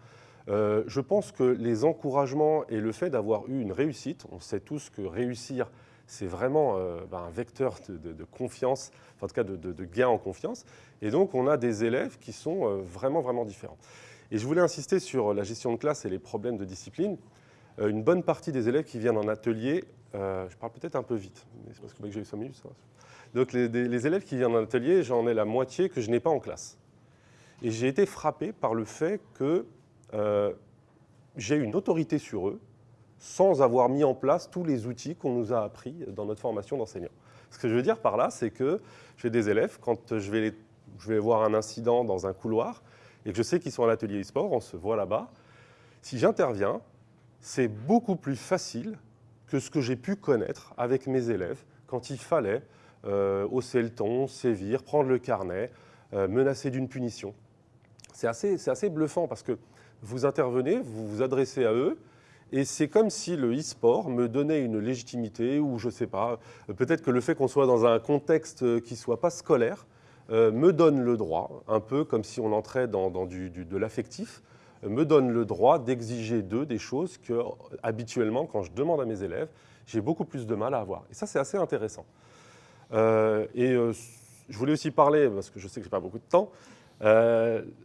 je pense que les encouragements et le fait d'avoir eu une réussite, on sait tous que réussir, c'est vraiment ben, un vecteur de, confiance, en tout cas de, gain en confiance. Et donc, on a des élèves qui sont euh, vraiment, vraiment différents. Et je voulais insister sur la gestion de classe et les problèmes de discipline. Euh, une bonne partie des élèves qui viennent en atelier, euh, je parle peut-être un peu vite, mais c'est parce que j'ai eu 5 minutes. Ça. Donc, les, élèves qui viennent en atelier, j'en ai la moitié que je n'ai pas en classe. Et j'ai été frappé par le fait que j'ai une autorité sur eux sans avoir mis en place tous les outils qu'on nous a appris dans notre formation d'enseignant. Ce que je veux dire par là, c'est que j'ai des élèves, quand je vais je vais voir un incident dans un couloir et que je sais qu'ils sont à l'atelier e-sport, on se voit là-bas, si j'interviens, c'est beaucoup plus facile que ce que j'ai pu connaître avec mes élèves quand il fallait euh, hausser le ton, sévir, prendre le carnet, euh, menacer d'une punition. C'est assez, assez bluffant parce que vous intervenez, vous vous adressez à eux, et c'est comme si le e-sport me donnait une légitimité ou je ne sais pas, peut-être que le fait qu'on soit dans un contexte qui ne soit pas scolaire, euh, me donne le droit, un peu comme si on entrait dans, du, de l'affectif, me donne le droit d'exiger d'eux des choses que, habituellement, quand je demande à mes élèves, j'ai beaucoup plus de mal à avoir. Et ça, c'est assez intéressant. Euh, et euh, je voulais aussi parler, parce que je sais que je n'ai pas beaucoup de temps,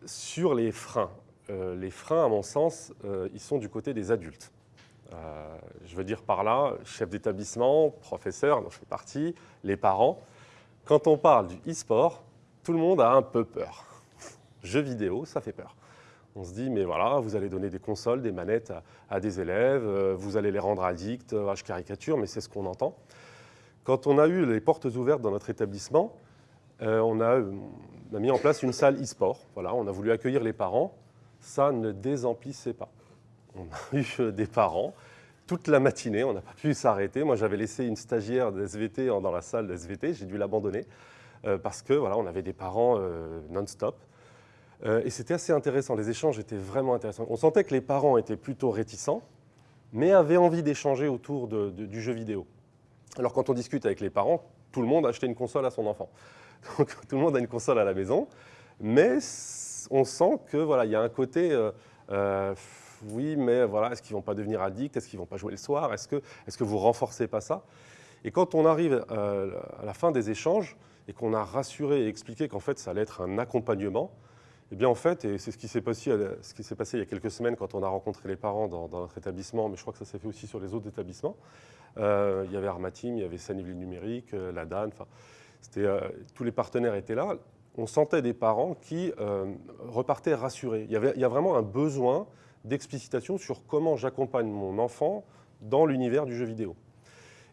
sur les freins. les freins, à mon sens, ils sont du côté des adultes. Je veux dire par là, chef d'établissement, professeur, dont je fais partie, les parents. Quand on parle du e-sport, tout le monde a un peu peur. Jeux vidéo, ça fait peur. On se dit, mais voilà, vous allez donner des consoles, des manettes à, des élèves, euh, vous allez les rendre addicts, euh, je caricature, mais c'est ce qu'on entend. Quand on a eu les portes ouvertes dans notre établissement, euh, on, a, mis en place une salle e-sport. Voilà, on a voulu accueillir les parents. Ça ne désemplissait pas. On a eu des parents toute la matinée, on n'a pas pu s'arrêter. Moi, j'avais laissé une stagiaire de SVT dans la salle de SVT, j'ai dû l'abandonner parce que voilà, on avait des parents non-stop. Euh, et c'était assez intéressant, les échanges étaient vraiment intéressants. On sentait que les parents étaient plutôt réticents, mais avaient envie d'échanger autour du jeu vidéo. Alors quand on discute avec les parents, tout le monde a acheté une console à son enfant. Donc tout le monde a une console à la maison, mais on sent que voilà, il y a un côté euh, euh, oui, mais voilà, est-ce qu'ils vont pas devenir addicts? Est-ce qu'ils vont pas jouer le soir? Est-ce que, est-ce que vous renforcez pas ça? Et quand on arrive à la fin des échanges et qu'on a rassuré et expliqué qu'en fait ça allait être un accompagnement, eh bien, en fait, et c'est ce qui s'est passé, ce qui s'est passé il y a quelques semaines quand on a rencontré les parents dans, notre établissement, mais je crois que ça s'est fait aussi sur les autres établissements. Euh, il y avait Armatim, il y avait Saniville Numérique, euh, la DAN, enfin, euh, tous les partenaires étaient là. On sentait des parents qui repartaient rassurés. Il y, avait, il y a vraiment un besoin d'explicitation sur comment j'accompagne mon enfant dans l'univers du jeu vidéo.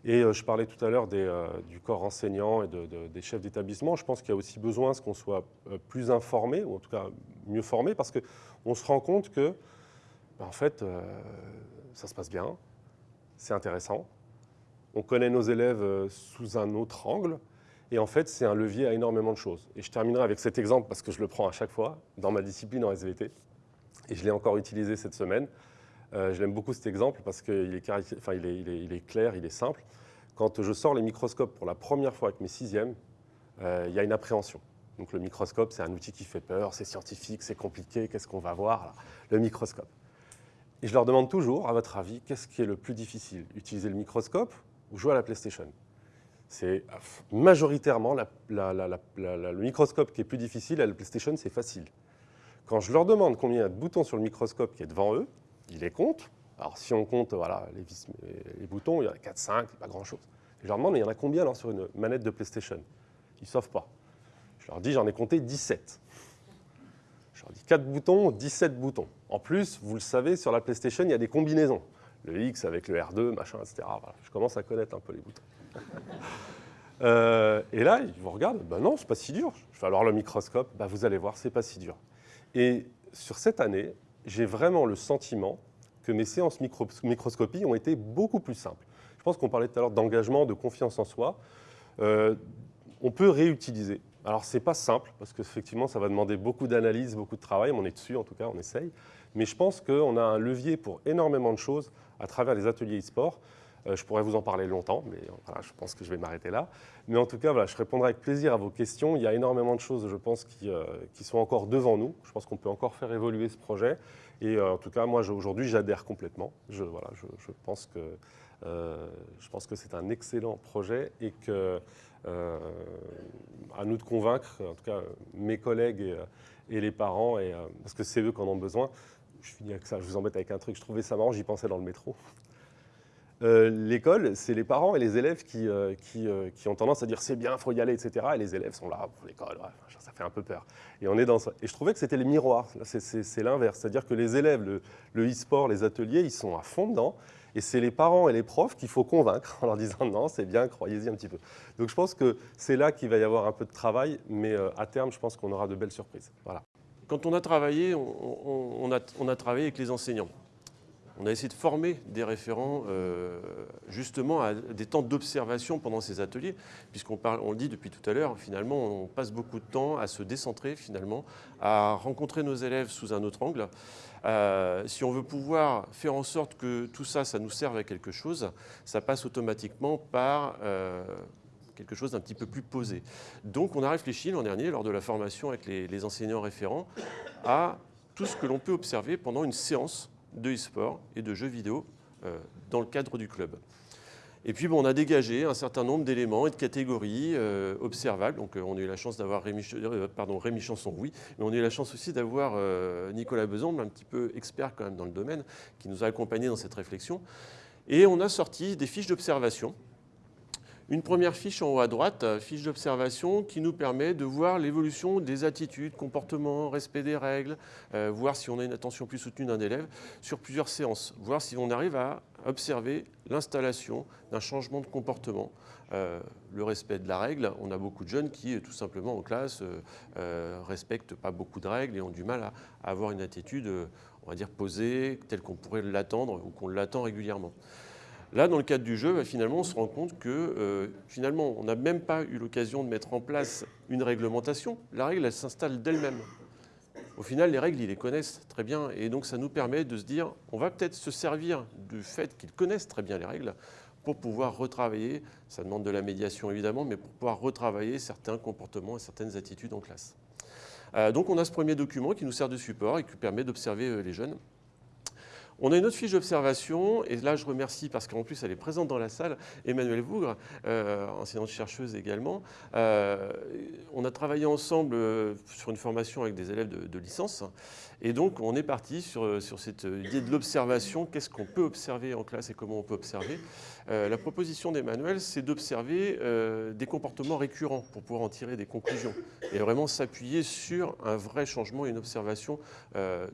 Et euh, je parlais tout à l'heure euh, du corps enseignant et des chefs d'établissement. Je pense qu'il y a aussi besoin qu'on soit euh, plus informé, ou en tout cas mieux formé, parce qu'on se rend compte que, ben, en fait, ça se passe bien, c'est intéressant. On connaît nos élèves sous un autre angle. Et en fait, c'est un levier à énormément de choses. Et je terminerai avec cet exemple parce que je le prends à chaque fois dans ma discipline en SVT. Et je l'ai encore utilisé cette semaine. Euh, je l'aime beaucoup cet exemple parce qu'il est, clair, il est simple. Quand je sors les microscopes pour la première fois avec mes sixièmes, euh, il y a une appréhension. Donc le microscope, c'est un outil qui fait peur, c'est scientifique, c'est compliqué, qu'est-ce qu'on va voir Le microscope. Et je leur demande toujours, à votre avis, qu'est-ce qui est le plus difficile? Utiliser le microscope ou jouer à la PlayStation? C'est majoritairement le microscope qui est plus difficile, à la PlayStation, c'est facile. Quand je leur demande combien il y a de boutons sur le microscope qui est devant eux, ils les comptent. Alors si on compte voilà, les, boutons, il y en a 4, 5, pas grand-chose. Je leur demande, mais il y en a combien sur une manette de PlayStation? Ils ne savent pas. Je leur dis, j'en ai compté 17. Je leur dis 4 boutons, 17 boutons. En plus, vous le savez, sur la PlayStation, il y a des combinaisons. Le X avec le R2, machin, etc. Je commence à connaître un peu les boutons. Euh, et là, ils vous regardent, ben non, c'est pas si dur. Je vais alors le microscope, ben vous allez voir, c'est pas si dur. Et sur cette année, j'ai vraiment le sentiment que mes séances microscopie ont été beaucoup plus simples. Je pense qu'on parlait tout à l'heure d'engagement, de confiance en soi. Euh, on peut réutiliser. Alors, ce n'est pas simple, parce qu'effectivement, ça va demander beaucoup d'analyse, beaucoup de travail. On est dessus, en tout cas, on essaye. Mais je pense qu'on a un levier pour énormément de choses à travers les ateliers e-sport. Euh, je pourrais vous en parler longtemps, mais voilà, je pense que je vais m'arrêter là. Mais en tout cas, voilà, je répondrai avec plaisir à vos questions. Il y a énormément de choses, je pense, qui, euh, sont encore devant nous. Je pense qu'on peut encore faire évoluer ce projet. Et euh, en tout cas, moi, aujourd'hui, j'adhère complètement. Je, voilà, je, pense que, que c'est un excellent projet et que, à nous de convaincre, en tout cas, mes collègues et, les parents, parce que c'est eux qui en ont besoin. Je finis avec ça, je vous embête avec un truc, je trouvais ça marrant, j'y pensais dans le métro. Euh, l'école, c'est les parents et les élèves qui, euh, euh, qui, ont tendance à dire c'est bien, il faut y aller, etc. Et les élèves sont là, pour l'école, ça fait un peu peur. Et on est dans. Et je trouvais que c'était les miroirs, c'est l'inverse. C'est-à-dire que les élèves, le e-sport, les ateliers, ils sont à fond dedans. Et c'est les parents et les profs qu'il faut convaincre en leur disant non, c'est bien, croyez-y un petit peu. Donc je pense que c'est là qu'il va y avoir un peu de travail, mais à terme, je pense qu'on aura de belles surprises. Voilà. Quand on a travaillé, on a travaillé avec les enseignants on a essayé de former des référents euh, justement à des temps d'observation pendant ces ateliers, puisqu'on le dit depuis tout à l'heure, finalement, on passe beaucoup de temps à se décentrer finalement, à rencontrer nos élèves sous un autre angle. Euh, si on veut pouvoir faire en sorte que tout ça, ça nous serve à quelque chose, ça passe automatiquement par euh, quelque chose d'un petit peu plus posé. Donc on a réfléchi l'an dernier, lors de la formation avec les enseignants référents, à tout ce que l'on peut observer pendant une séance de e-sport et de jeux vidéo euh, dans le cadre du club. Et puis on a dégagé un certain nombre d'éléments et de catégories euh, observables. Donc euh, on a eu la chance d'avoir Rémi, Rémi Chanson, oui, mais on a eu la chance aussi d'avoir Nicolas Beson, un petit peu expert quand même dans le domaine, qui nous a accompagnés dans cette réflexion. Et on a sorti des fiches d'observation une première fiche en haut à droite, euh, fiche d'observation qui nous permet de voir l'évolution des attitudes, comportements, respect des règles, euh, voir si on a une attention plus soutenue d'un élève sur plusieurs séances, voir si on arrive à observer l'installation d'un changement de comportement. Euh, le respect de la règle, on a beaucoup de jeunes qui, tout simplement en classe, respectent pas beaucoup de règles et ont du mal à, à avoir une attitude, on va dire, posée, telle qu'on pourrait l'attendre ou qu'on l'attend régulièrement. Là, dans le cadre du jeu, bah, finalement, on se rend compte que euh, finalement, on n'a même pas eu l'occasion de mettre en place une réglementation. La règle, elle s'installe d'elle-même. Au final, les règles, ils les connaissent très bien. Et donc, ça nous permet de se dire, on va peut-être se servir du fait qu'ils connaissent très bien les règles pour pouvoir retravailler, ça demande de la médiation évidemment, mais pour pouvoir retravailler certains comportements et certaines attitudes en classe. Euh, donc on a ce premier document qui nous sert de support et qui permet d'observer euh, les jeunes. On a une autre fiche d'observation, et là je remercie parce qu'en plus elle est présente dans la salle, Emmanuelle Vougre, euh, enseignante-chercheuse également. Euh, on a travaillé ensemble euh, sur une formation avec des élèves de, licence, et donc on est parti sur, sur cette idée de l'observation, qu'est-ce qu'on peut observer en classe et comment on peut observer? la proposition d'Emmanuel, c'est d'observer des comportements récurrents pour pouvoir en tirer des conclusions, et vraiment s'appuyer sur un vrai changement et une observation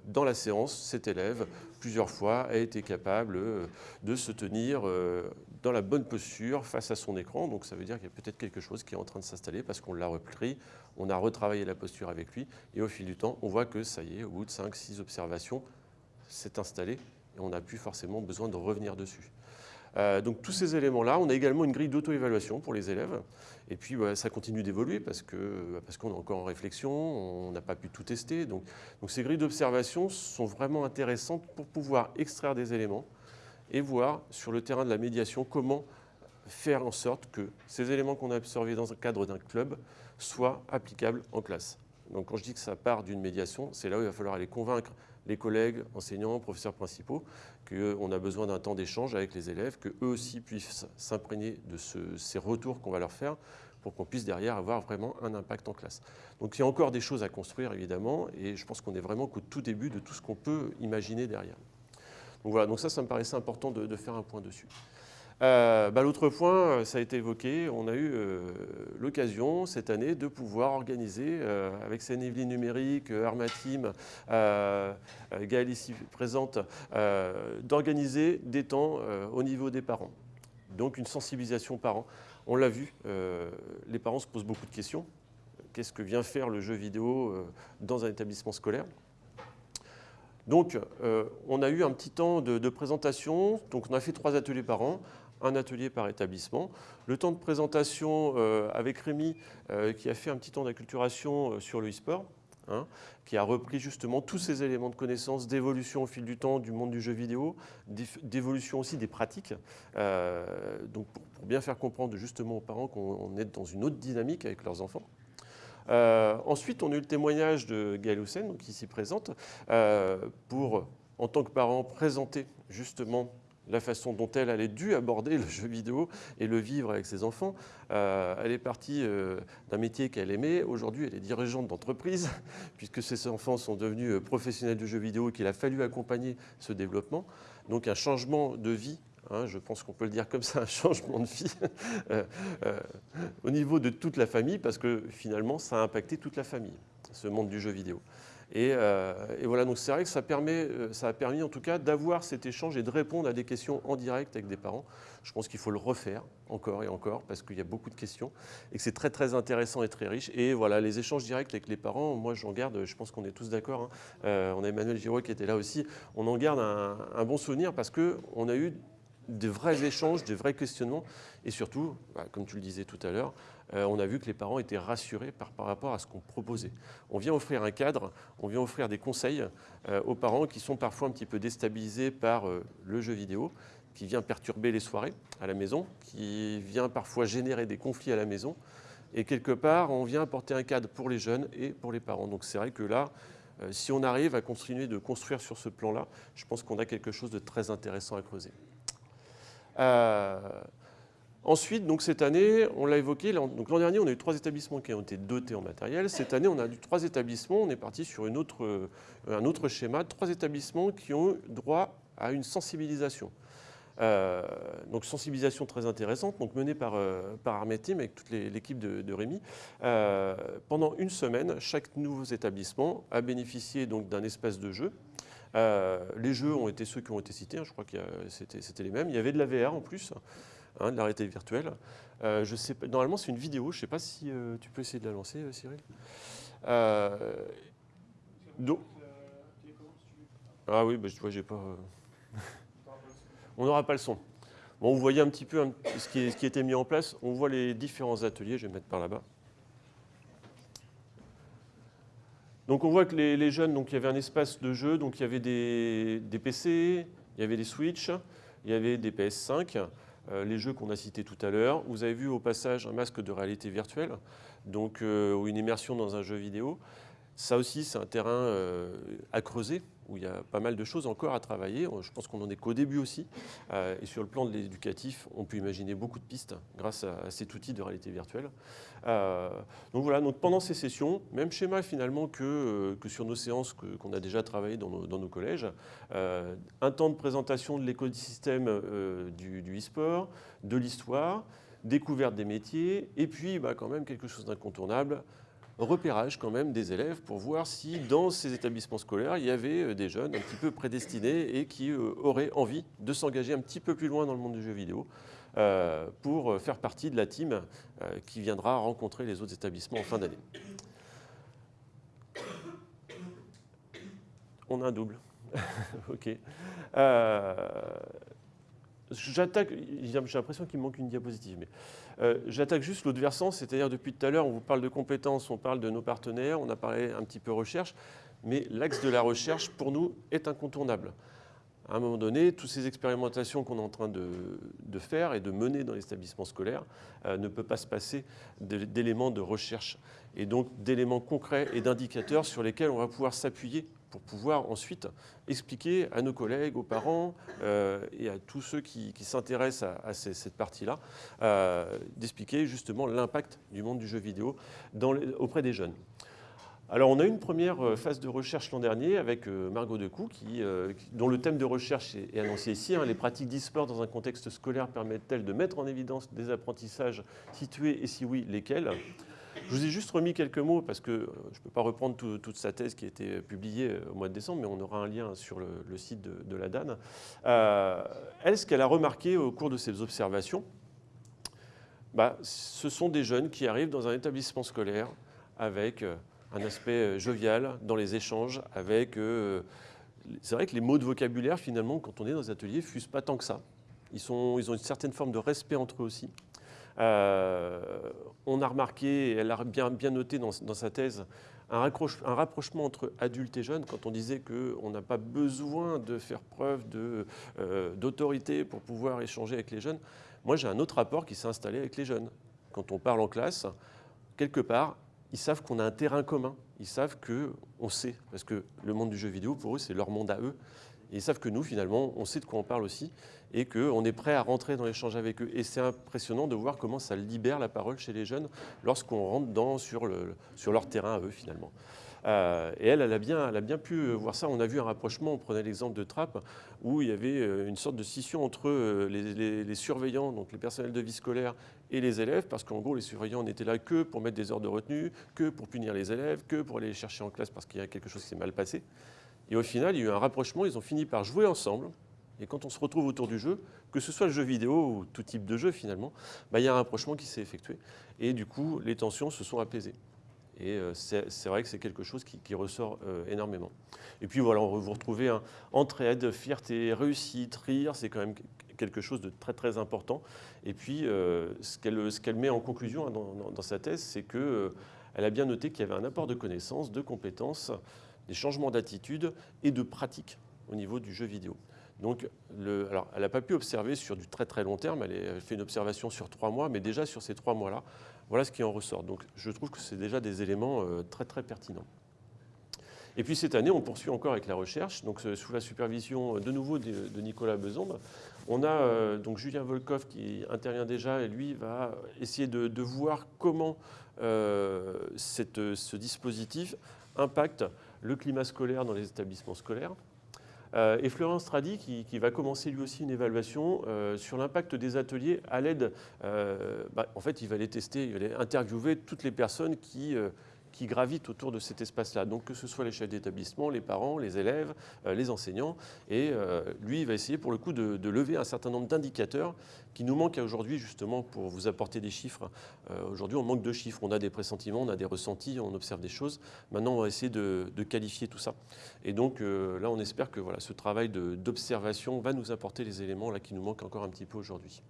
dans la séance, cet élève, plusieurs fois, a été capable euh, de se tenir euh, dans la bonne posture face à son écran. Donc ça veut dire qu'il y a peut-être quelque chose qui est en train de s'installer parce qu'on l'a repris, on a retravaillé la posture avec lui, et au fil du temps, on voit que ça y est, au bout de 5-6 observations, c'est installé, et on n'a plus forcément besoin de revenir dessus. Euh, donc tous ces éléments-là, on a également une grille d'auto-évaluation pour les élèves. Et puis bah, ça continue d'évoluer parce qu'on bah, parce qu'on est encore en réflexion, on n'a pas pu tout tester. Donc, donc ces grilles d'observation sont vraiment intéressantes pour pouvoir extraire des éléments et voir sur le terrain de la médiation comment faire en sorte que ces éléments qu'on a observés dans le cadre d'un club soient applicables en classe. Donc quand je dis que ça part d'une médiation, c'est là où il va falloir aller convaincre les collègues, enseignants, professeurs principaux, qu'on a besoin d'un temps d'échange avec les élèves, qu'eux aussi puissent s'imprégner de ces retours qu'on va leur faire pour qu'on puisse derrière avoir vraiment un impact en classe. Donc il y a encore des choses à construire évidemment et je pense qu'on est vraiment qu'au tout début de tout ce qu'on peut imaginer derrière. Donc voilà, donc ça, ça me paraissait important de faire un point dessus. Euh, bah, l'autre point, euh, ça a été évoqué, on a eu euh, l'occasion cette année de pouvoir organiser, avec Sénéville Numérique, Armatim, Gaëlle ici présente, d'organiser des temps au niveau des parents. Donc une sensibilisation parents. On l'a vu, les parents se posent beaucoup de questions. Qu'est-ce que vient faire le jeu vidéo dans un établissement scolaire? Donc, on a eu un petit temps de, présentation. Donc, on a fait trois ateliers par an un atelier par établissement. Le temps de présentation euh, avec Rémi, euh, qui a fait un petit temps d'acculturation euh, sur le e-sport, hein, qui a repris justement tous ces éléments de connaissance, d'évolution au fil du temps du monde du jeu vidéo, d'évolution aussi des pratiques, donc pour, bien faire comprendre justement aux parents qu'on est dans une autre dynamique avec leurs enfants. Ensuite, on a le témoignage de Gaël Houssen, donc ici présente, pour, en tant que parent, présenter justement la façon dont elle, allait dû aborder le jeu vidéo et le vivre avec ses enfants. Euh, elle est partie euh, d'un métier qu'elle aimait. Aujourd'hui, elle est dirigeante d'entreprise, puisque ses enfants sont devenus euh, professionnels du jeu vidéo et qu'il a fallu accompagner ce développement. Donc un changement de vie hein, je pense qu'on peut le dire comme ça, un changement de vie au niveau de toute la famille, parce que finalement, ça a impacté toute la famille, ce monde du jeu vidéo. Euh, et, voilà, donc c'est vrai que ça, permet, euh, ça a permis en tout cas d'avoir cet échange et de répondre à des questions en direct avec des parents. Je pense qu'il faut le refaire encore et encore parce qu'il y a beaucoup de questions et que c'est très très intéressant et très riche. Et voilà, les échanges directs avec les parents, moi j'en garde, je pense qu'on est tous d'accord, hein. euh, on a Emmanuel Giraud qui était là aussi, on en garde un, un bon souvenir parce qu'on a eu de vrais échanges, des vrais questionnements et surtout, bah, comme tu le disais tout à l'heure, euh, on a vu que les parents étaient rassurés par, rapport à ce qu'on proposait. On vient offrir un cadre, on vient offrir des conseils euh, aux parents qui sont parfois un petit peu déstabilisés par euh, le jeu vidéo, qui vient perturber les soirées à la maison, qui vient parfois générer des conflits à la maison. Et quelque part, on vient apporter un cadre pour les jeunes et pour les parents. Donc c'est vrai que là, si on arrive à continuer de construire sur ce plan-là, je pense qu'on a quelque chose de très intéressant à creuser. Ensuite, donc cette année, on l'a évoqué, l'an dernier, on a eu trois établissements qui ont été dotés en matériel. Cette année, on a eu trois établissements, on est parti sur autre, un autre schéma, trois établissements qui ont droit à une sensibilisation. Euh, donc sensibilisation très intéressante, donc menée par, euh, par avec toute l'équipe de, Rémi. Euh, pendant une semaine, chaque nouveau établissement a bénéficié d'un espace de jeu. Les jeux ont été ceux qui ont été cités, hein, je crois que c'était les mêmes. Il y avait de la VR en plus, hein, de la réalité virtuelle. je sais, normalement, c'est une vidéo, je ne sais pas si tu peux essayer de la lancer, Cyril. Donc, ah oui, bah, je vois, j'ai pas on n'aura pas le son. Bon, vous voyez un petit peu ce, qui est, mis en place. On voit les différents ateliers. Je vais mettre par là-bas. Donc on voit que les, jeunes, il y avait un espace de jeu, donc il y avait des, PC, il y avait des Switch, il y avait des PS5, euh, les jeux qu'on a cités tout à l'heure. Vous avez vu au passage un masque de réalité virtuelle, donc euh, ou une immersion dans un jeu vidéo. Ça aussi, c'est un terrain euh, à creuser où il y a pas mal de choses encore à travailler. Je pense qu'on n'en est qu'au début aussi. Euh, et sur le plan de l'éducatif, on peut imaginer beaucoup de pistes grâce à, cet outil de réalité virtuelle. Euh, donc voilà, donc pendant ces sessions, même schéma finalement que, sur nos séances qu'on a déjà travaillé dans nos, collèges, un temps de présentation de l'écosystème du e-sport, de l'histoire, découverte des métiers, et puis bah, quand même quelque chose d'incontournable, repérage quand même des élèves pour voir si dans ces établissements scolaires, il y avait euh, des jeunes un petit peu prédestinés et qui euh, auraient envie de s'engager un petit peu plus loin dans le monde du jeu vidéo euh, pour faire partie de la team qui viendra rencontrer les autres établissements en fin d'année. On a un double. ok. J'attaque, j'ai l'impression qu'il manque une diapositive, mais euh, j'attaque juste l'autre versant, c'est-à-dire depuis tout à l'heure, on vous parle de compétences, on parle de nos partenaires, on a parlé un petit peu recherche, mais l'axe de la recherche, pour nous, est incontournable. À un moment donné, toutes ces expérimentations qu'on est en train de, faire et de mener dans l'établissement scolaire euh, ne peuvent pas se passer d'éléments de recherche et donc d'éléments concrets et d'indicateurs sur lesquels on va pouvoir s'appuyer pour pouvoir ensuite expliquer à nos collègues, aux parents euh, et à tous ceux qui, s'intéressent à, cette partie-là, euh, d'expliquer justement l'impact du monde du jeu vidéo auprès des jeunes. Alors on a eu une première euh, phase de recherche l'an dernier avec Margot Decou, qui, dont le thème de recherche est, annoncé ici. Hein. les pratiques d'e-sport dans un contexte scolaire permettent-elles de mettre en évidence des apprentissages situés et si oui, lesquels? Je vous ai juste remis quelques mots parce que euh, je ne peux pas reprendre toute sa thèse qui a été publiée euh, au mois de décembre, mais on aura un lien sur le, site de, la DAN. Euh, elle, ce qu'elle a remarqué au cours de ses observations, bah, ce sont des jeunes qui arrivent dans un établissement scolaire avec un aspect jovial dans les échanges, avec... c'est vrai que les mots de vocabulaire, finalement, quand on est dans les ateliers, fusent pas tant que ça. Ils ont une certaine forme de respect entre eux aussi. Euh, on a remarqué, elle a bien, noté dans, sa thèse, un, un, rapprochement entre adultes et jeunes, quand on disait qu'on n'a pas besoin de faire preuve euh, d'autorité pour pouvoir échanger avec les jeunes. Moi, j'ai un autre rapport qui s'est installé avec les jeunes. Quand on parle en classe, quelque part, ils savent qu'on a un terrain commun. Ils savent qu'on sait, parce que le monde du jeu vidéo, pour eux, c'est leur monde à eux. Et ils savent que nous, finalement, on sait de quoi on parle aussi et qu'on est prêt à rentrer dans l'échange avec eux. Et c'est impressionnant de voir comment ça libère la parole chez les jeunes lorsqu'on rentre dans, sur, le, sur leur terrain à eux, finalement. Euh, et elle, elle a, bien, elle a bien pu voir ça. On a vu un rapprochement, on prenait l'exemple de Trappes, où il y avait euh, une sorte de scission entre euh, les, les, surveillants, donc les personnels de vie scolaire, et les élèves, parce qu'en gros, les surveillants n'étaient là que pour mettre des heures de retenue, que pour punir les élèves, que pour aller les chercher en classe parce qu'il y a quelque chose qui s'est mal passé. Et au final, il y a eu un rapprochement, ils ont fini par jouer ensemble. Et quand on se retrouve autour du jeu, que ce soit le jeu vidéo ou tout type de jeu finalement, bah, il y a un rapprochement qui s'est effectué. Et du coup, les tensions se sont apaisées. Et euh, c'est vrai que c'est quelque chose qui, ressort euh, énormément. Et puis voilà, on vous retrouvez un entraide, fierté, réussite, rire, c'est quand même quelque chose de très très important. Et puis euh, ce qu'elle met en conclusion hein, dans, sa thèse, c'est qu'elle a bien noté qu'il y avait un apport de connaissances, de compétences, des changements d'attitude et de pratique au niveau du jeu vidéo. Donc, elle n'a pas pu observer sur du très très long terme, elle fait une observation sur trois mois, mais déjà sur ces trois mois-là, voilà ce qui en ressort. Donc, je trouve que c'est déjà des éléments euh, très très pertinents. Et puis cette année, on poursuit encore avec la recherche, donc sous la supervision de nouveau de, Nicolas Besombe. On a donc Julien Volkov qui intervient déjà et lui va essayer de, voir comment ce dispositif impacte le climat scolaire dans les établissements scolaires. Euh, et Florence Stradi qui, va commencer lui aussi une évaluation euh, sur l'impact des ateliers à l'aide. Euh, bah, en fait, il va les tester, il va aller interviewer toutes les personnes qui qui gravitent autour de cet espace-là. Donc que ce soit les chefs d'établissement, les parents, les élèves, euh, les enseignants. Et euh, lui, il va essayer pour le coup de, lever un certain nombre d'indicateurs qui nous manquent aujourd'hui justement pour vous apporter des chiffres. Euh, aujourd'hui, on manque de chiffres. On a des pressentiments, on a des ressentis, on observe des choses. Maintenant, on va essayer de, qualifier tout ça. Et donc là, on espère que voilà, ce travail d'observation va nous apporter les éléments là, qui nous manquent encore un petit peu aujourd'hui.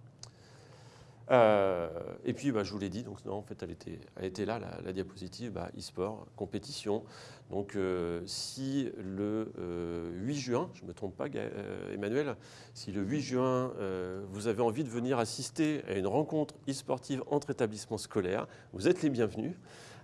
Euh, et puis, bah, je vous l'ai dit, donc en fait, elle était, là, la, diapositive, bah, e-sport, compétition. Donc, euh, si le 8 euh, juin, je ne me trompe pas, Emmanuel, si le 8 juin, vous avez envie de venir assister à une rencontre e-sportive entre établissements scolaires, vous êtes les bienvenus.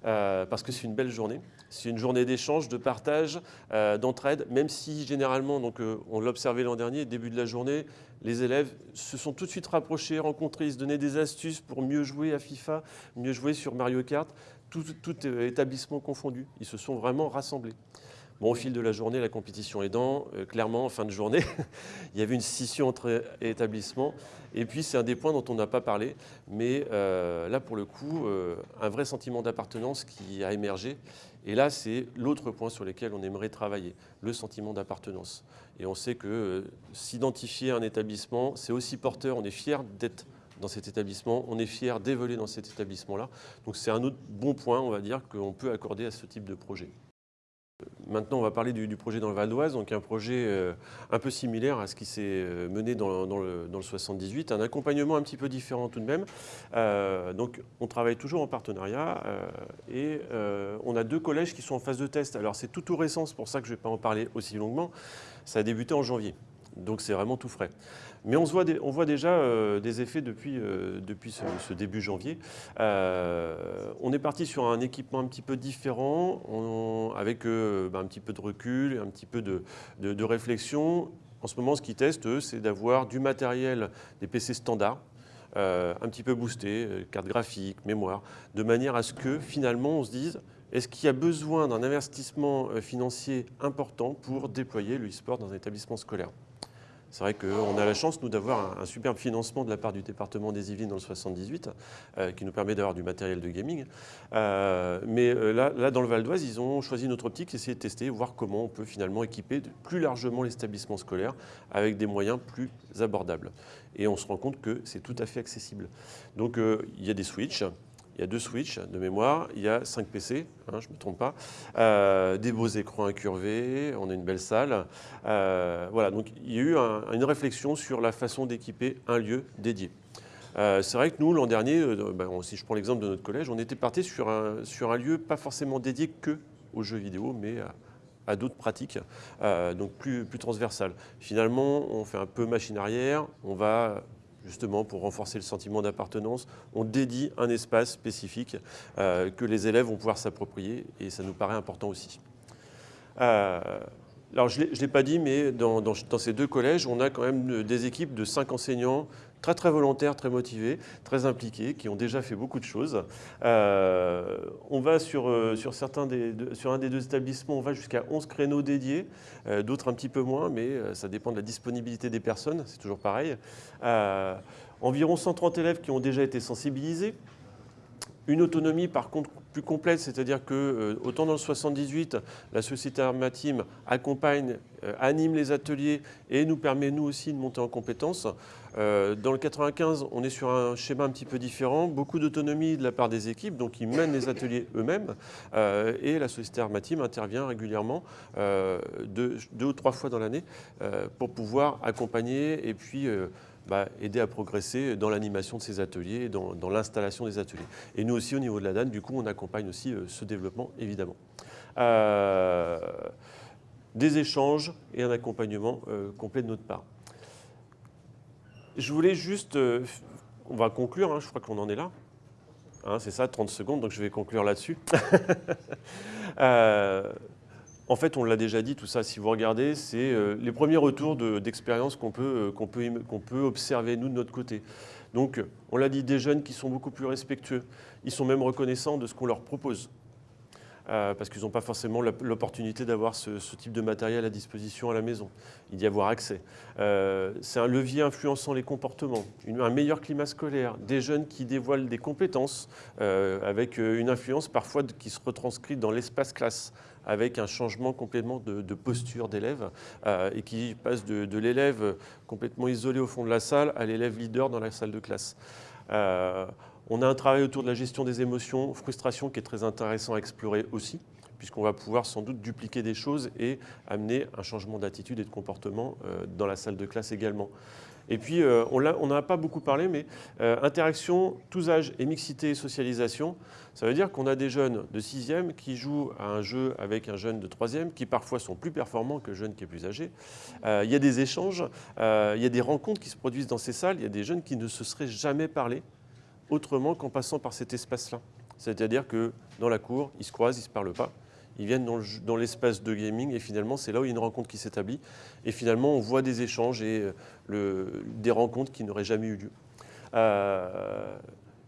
parce que c'est une belle journée. C'est une journée d'échange, de partage, d'entraide, même si généralement, donc, on l'a observé l'an dernier, début de la journée, les élèves se sont tout de suite rapprochés, rencontrés, se donnaient des astuces pour mieux jouer à FIFA, mieux jouer sur Mario Kart, tout, euh, établissement confondu. Ils se sont vraiment rassemblés. Au fil de la journée, la compétition aidant, euh, clairement, en fin de journée, il y avait une scission entre établissements. Et puis, c'est un des points dont on n'a pas parlé, mais euh, là, pour le coup, un vrai sentiment d'appartenance qui a émergé. Et là, c'est l'autre point sur lequel on aimerait travailler, le sentiment d'appartenance. Et on sait que euh, s'identifier à un établissement, c'est aussi porteur, on est fier d'être dans cet établissement, on est fier d'évoluer dans cet établissement-là. Donc c'est un autre bon point, on va dire, qu'on peut accorder à ce type de projet. Maintenant, on va parler du, projet dans le Val d'Oise, donc un projet euh, un peu similaire à ce qui s'est euh, mené dans, le, 78, un accompagnement un petit peu différent tout de même. Euh, donc, on travaille toujours en partenariat et on a deux collèges qui sont en phase de test. Alors, c'est tout tout récent, c'est pour ça que je ne vais pas en parler aussi longuement. Ça a débuté en janvier, donc c'est vraiment tout frais. Mais on, voit, déjà euh, des effets depuis, euh, ce, début janvier. Euh, on est parti sur un équipement un petit peu différent, avec bah, un petit peu de recul, un petit peu de, réflexion. En ce moment, ce qu'ils testent, c'est d'avoir du matériel, des PC standards, un petit peu boosté, carte graphique, mémoire, de manière à ce que finalement on se dise est-ce qu'il y a besoin d'un investissement financier important pour déployer le e-sport dans un établissement scolaire? C'est vrai qu'on a la chance, nous, d'avoir un, superbe financement de la part du département des Yvelines dans le 78, euh, qui nous permet d'avoir du matériel de gaming. Euh, mais euh, là, dans le Val d'Oise, ils ont choisi notre optique, essayer de tester, voir comment on peut finalement équiper plus largement l'établissement scolaire avec des moyens plus abordables. Et on se rend compte que c'est tout à fait accessible. Donc, il y a des switches, il y a deux switches de mémoire, il y a 5 PC, hein, je ne me trompe pas, euh, des beaux écrans incurvés, on a une belle salle. Euh, voilà, donc il y a eu une réflexion sur la façon d'équiper un lieu dédié. Euh, c'est vrai que nous, l'an dernier, ben, si je prends l'exemple de notre collège, on était parti sur un, sur un lieu pas forcément dédié que aux jeux vidéo, mais à, d'autres pratiques, donc plus, plus transversales. Finalement, on fait un peu machine arrière, on va justement pour renforcer le sentiment d'appartenance, on dédie un espace spécifique euh, que les élèves vont pouvoir s'approprier et ça nous paraît important aussi. Euh, alors je ne l'ai pas dit, mais dans, ces deux collèges, on a quand même des équipes de cinq enseignants très très volontaires, très motivés, très impliqués, qui ont déjà fait beaucoup de choses. Euh, on va sur, euh, certains des, sur un des deux établissements, on va jusqu'à 11 créneaux dédiés, euh, d'autres un petit peu moins, mais ça dépend de la disponibilité des personnes, c'est toujours pareil. environ 130 élèves qui ont déjà été sensibilisés. Une autonomie par contre plus complète, c'est-à-dire que euh, autant dans le 78, la société Armatim accompagne, euh, anime les ateliers et nous permet nous aussi de monter en compétences. Euh, dans le 95, on est sur un schéma un petit peu différent, beaucoup d'autonomie de la part des équipes, donc ils mènent les ateliers eux-mêmes et la société Armatim intervient régulièrement deux, deux, ou trois fois dans l'année pour pouvoir accompagner et puis aider à progresser dans l'animation de ces ateliers, dans, dans l'installation des ateliers. Et nous aussi, au niveau de la DAN, du coup, on accompagne aussi euh, ce développement, évidemment. Euh, des échanges et un accompagnement euh, complet de notre part. Je voulais juste, on va conclure, hein, je crois qu'on en est là. Hein, c'est ça, 30 secondes, donc je vais conclure là-dessus. En fait, on l'a déjà dit, tout ça, si vous regardez, c'est euh, les premiers retours d'expérience qu'on peut, qu'on peut, qu'on peut observer, nous, de notre côté. Donc, on l'a dit, des jeunes qui sont beaucoup plus respectueux. Ils sont même reconnaissants de ce qu'on leur propose. Euh, parce qu'ils n'ont pas forcément l'opportunité d'avoir ce, type de matériel à disposition à la maison, y avoir accès. Euh, c'est un levier influençant les comportements, un meilleur climat scolaire, des jeunes qui dévoilent des compétences euh, avec une influence parfois qui se retranscrit dans l'espace classe avec un changement complètement de, posture d'élève et qui passe de, de l'élève complètement isolé au fond de la salle à l'élève leader dans la salle de classe. On a un travail autour de la gestion des émotions, frustration, qui est très intéressant à explorer aussi, puisqu'on va pouvoir sans doute dupliquer des choses et amener un changement d'attitude et de comportement euh, dans la salle de classe également. Et puis, euh, on n'en a pas beaucoup parlé, mais euh, interaction, tous âges et mixité et socialisation, ça veut dire qu'on a des jeunes de 6e qui jouent à un jeu avec un jeune de 3e, qui parfois sont plus performants que le jeune qui est plus âgé. il y a des échanges, il y a des rencontres qui se produisent dans ces salles, il y a des jeunes qui ne se seraient jamais parlé autrement qu'en passant par cet espace-là. C'est-à-dire que dans la cour, ils se croisent, ils ne se parlent pas. Ils viennent dans l'espace de gaming et finalement, c'est là où il y a une rencontre qui s'établit. Et finalement, on voit des échanges et euh, des rencontres qui n'auraient jamais eu lieu. Euh,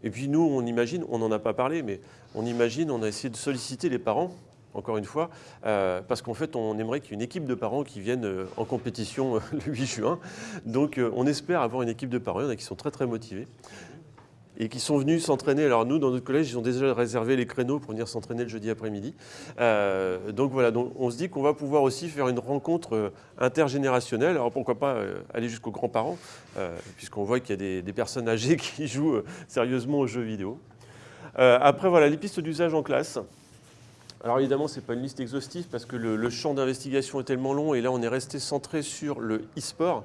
et puis nous, on imagine, on n'en a pas parlé, mais on imagine, on a essayé de solliciter les parents, encore une fois, euh, parce qu'en fait, on aimerait qu'il y ait une équipe de parents qui viennent en compétition le 8 juin. Donc, on espère avoir une équipe de parents, il y en a qui sont très très motivés et qui sont venus s'entraîner. Alors nous, dans notre collège, ils ont déjà réservé les créneaux pour venir s'entraîner le jeudi après-midi. Euh, donc voilà, donc on se dit qu'on va pouvoir aussi faire une rencontre euh, intergénérationnelle. Alors pourquoi pas euh, aller jusqu'aux grands-parents, puisqu'on voit qu'il y a des, personnes âgées qui jouent sérieusement aux jeux vidéo. après, voilà, les pistes d'usage en classe. Alors évidemment, ce n'est pas une liste exhaustive parce que le, le champ d'investigation est tellement long et là, on est resté centré sur le e-sport.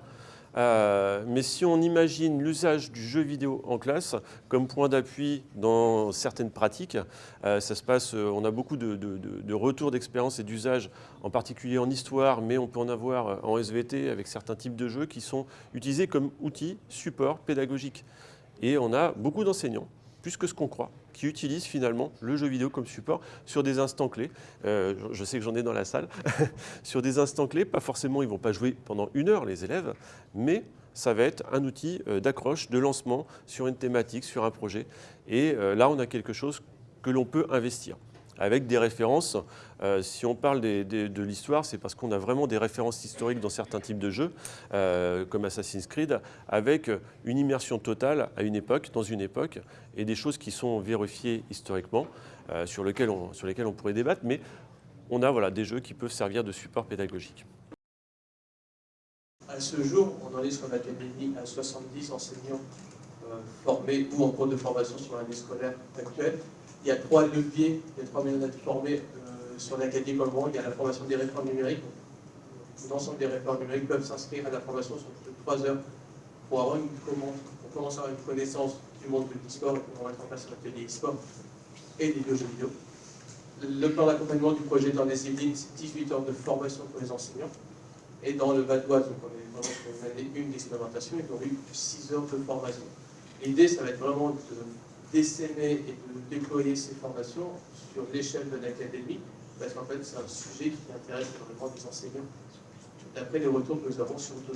Euh, mais si on imagine l'usage du jeu vidéo en classe comme point d'appui dans certaines pratiques, euh, ça euh, on a beaucoup de, retours d'expérience et d'usage, en particulier en histoire, mais on peut en avoir en SVT avec certains types de jeux qui sont utilisés comme outils, support pédagogique. Et on a beaucoup d'enseignants, plus que ce qu'on croit, qui utilisent finalement le jeu vidéo comme support sur des instants clés. Euh, je sais que j'en ai dans la salle. sur des instants clés, pas forcément, ils ne vont pas jouer pendant une heure, les élèves, mais ça va être un outil euh, d'accroche, de lancement sur une thématique, sur un projet. Et euh, là, on a quelque chose que l'on peut investir avec des références. Euh, si on parle de l'histoire, c'est parce qu'on a vraiment des références historiques dans certains types de jeux, euh, comme Assassin's Creed, avec une immersion totale à une époque, dans une époque, et des choses qui sont vérifiées historiquement, euh, sur, lesquelles on, pourrait débattre, mais on a voilà, des jeux qui peuvent servir de support pédagogique. À ce jour, on en est sur l'académie à 70 enseignants formés ou en cours de formation sur l'année scolaire actuelle il y a trois leviers, il y a trois moyens d'être formés euh, sur l'Académie Colbron. Il y a la formation des réformes numériques. L'ensemble des réformes numériques peuvent s'inscrire à la formation sur trois heures pour avoir une pour commencer à avoir une connaissance du monde de l'e-sport et pour mettre en place un atelier e-sport et des jeux vidéo. Le plan d'accompagnement du projet dans les Yvelines, c'est 18 heures de formation pour les enseignants. Et dans le Val d'Oise, donc on est vraiment sur une année une d'expérimentation, ils ont eu 6 heures de formation. L'idée, ça va être vraiment de d'essaimer et de déployer ces formations sur l'échelle de l'académie, parce qu'en fait, c'est un sujet qui intéresse énormément des enseignants, d'après les retours que nous avons sur le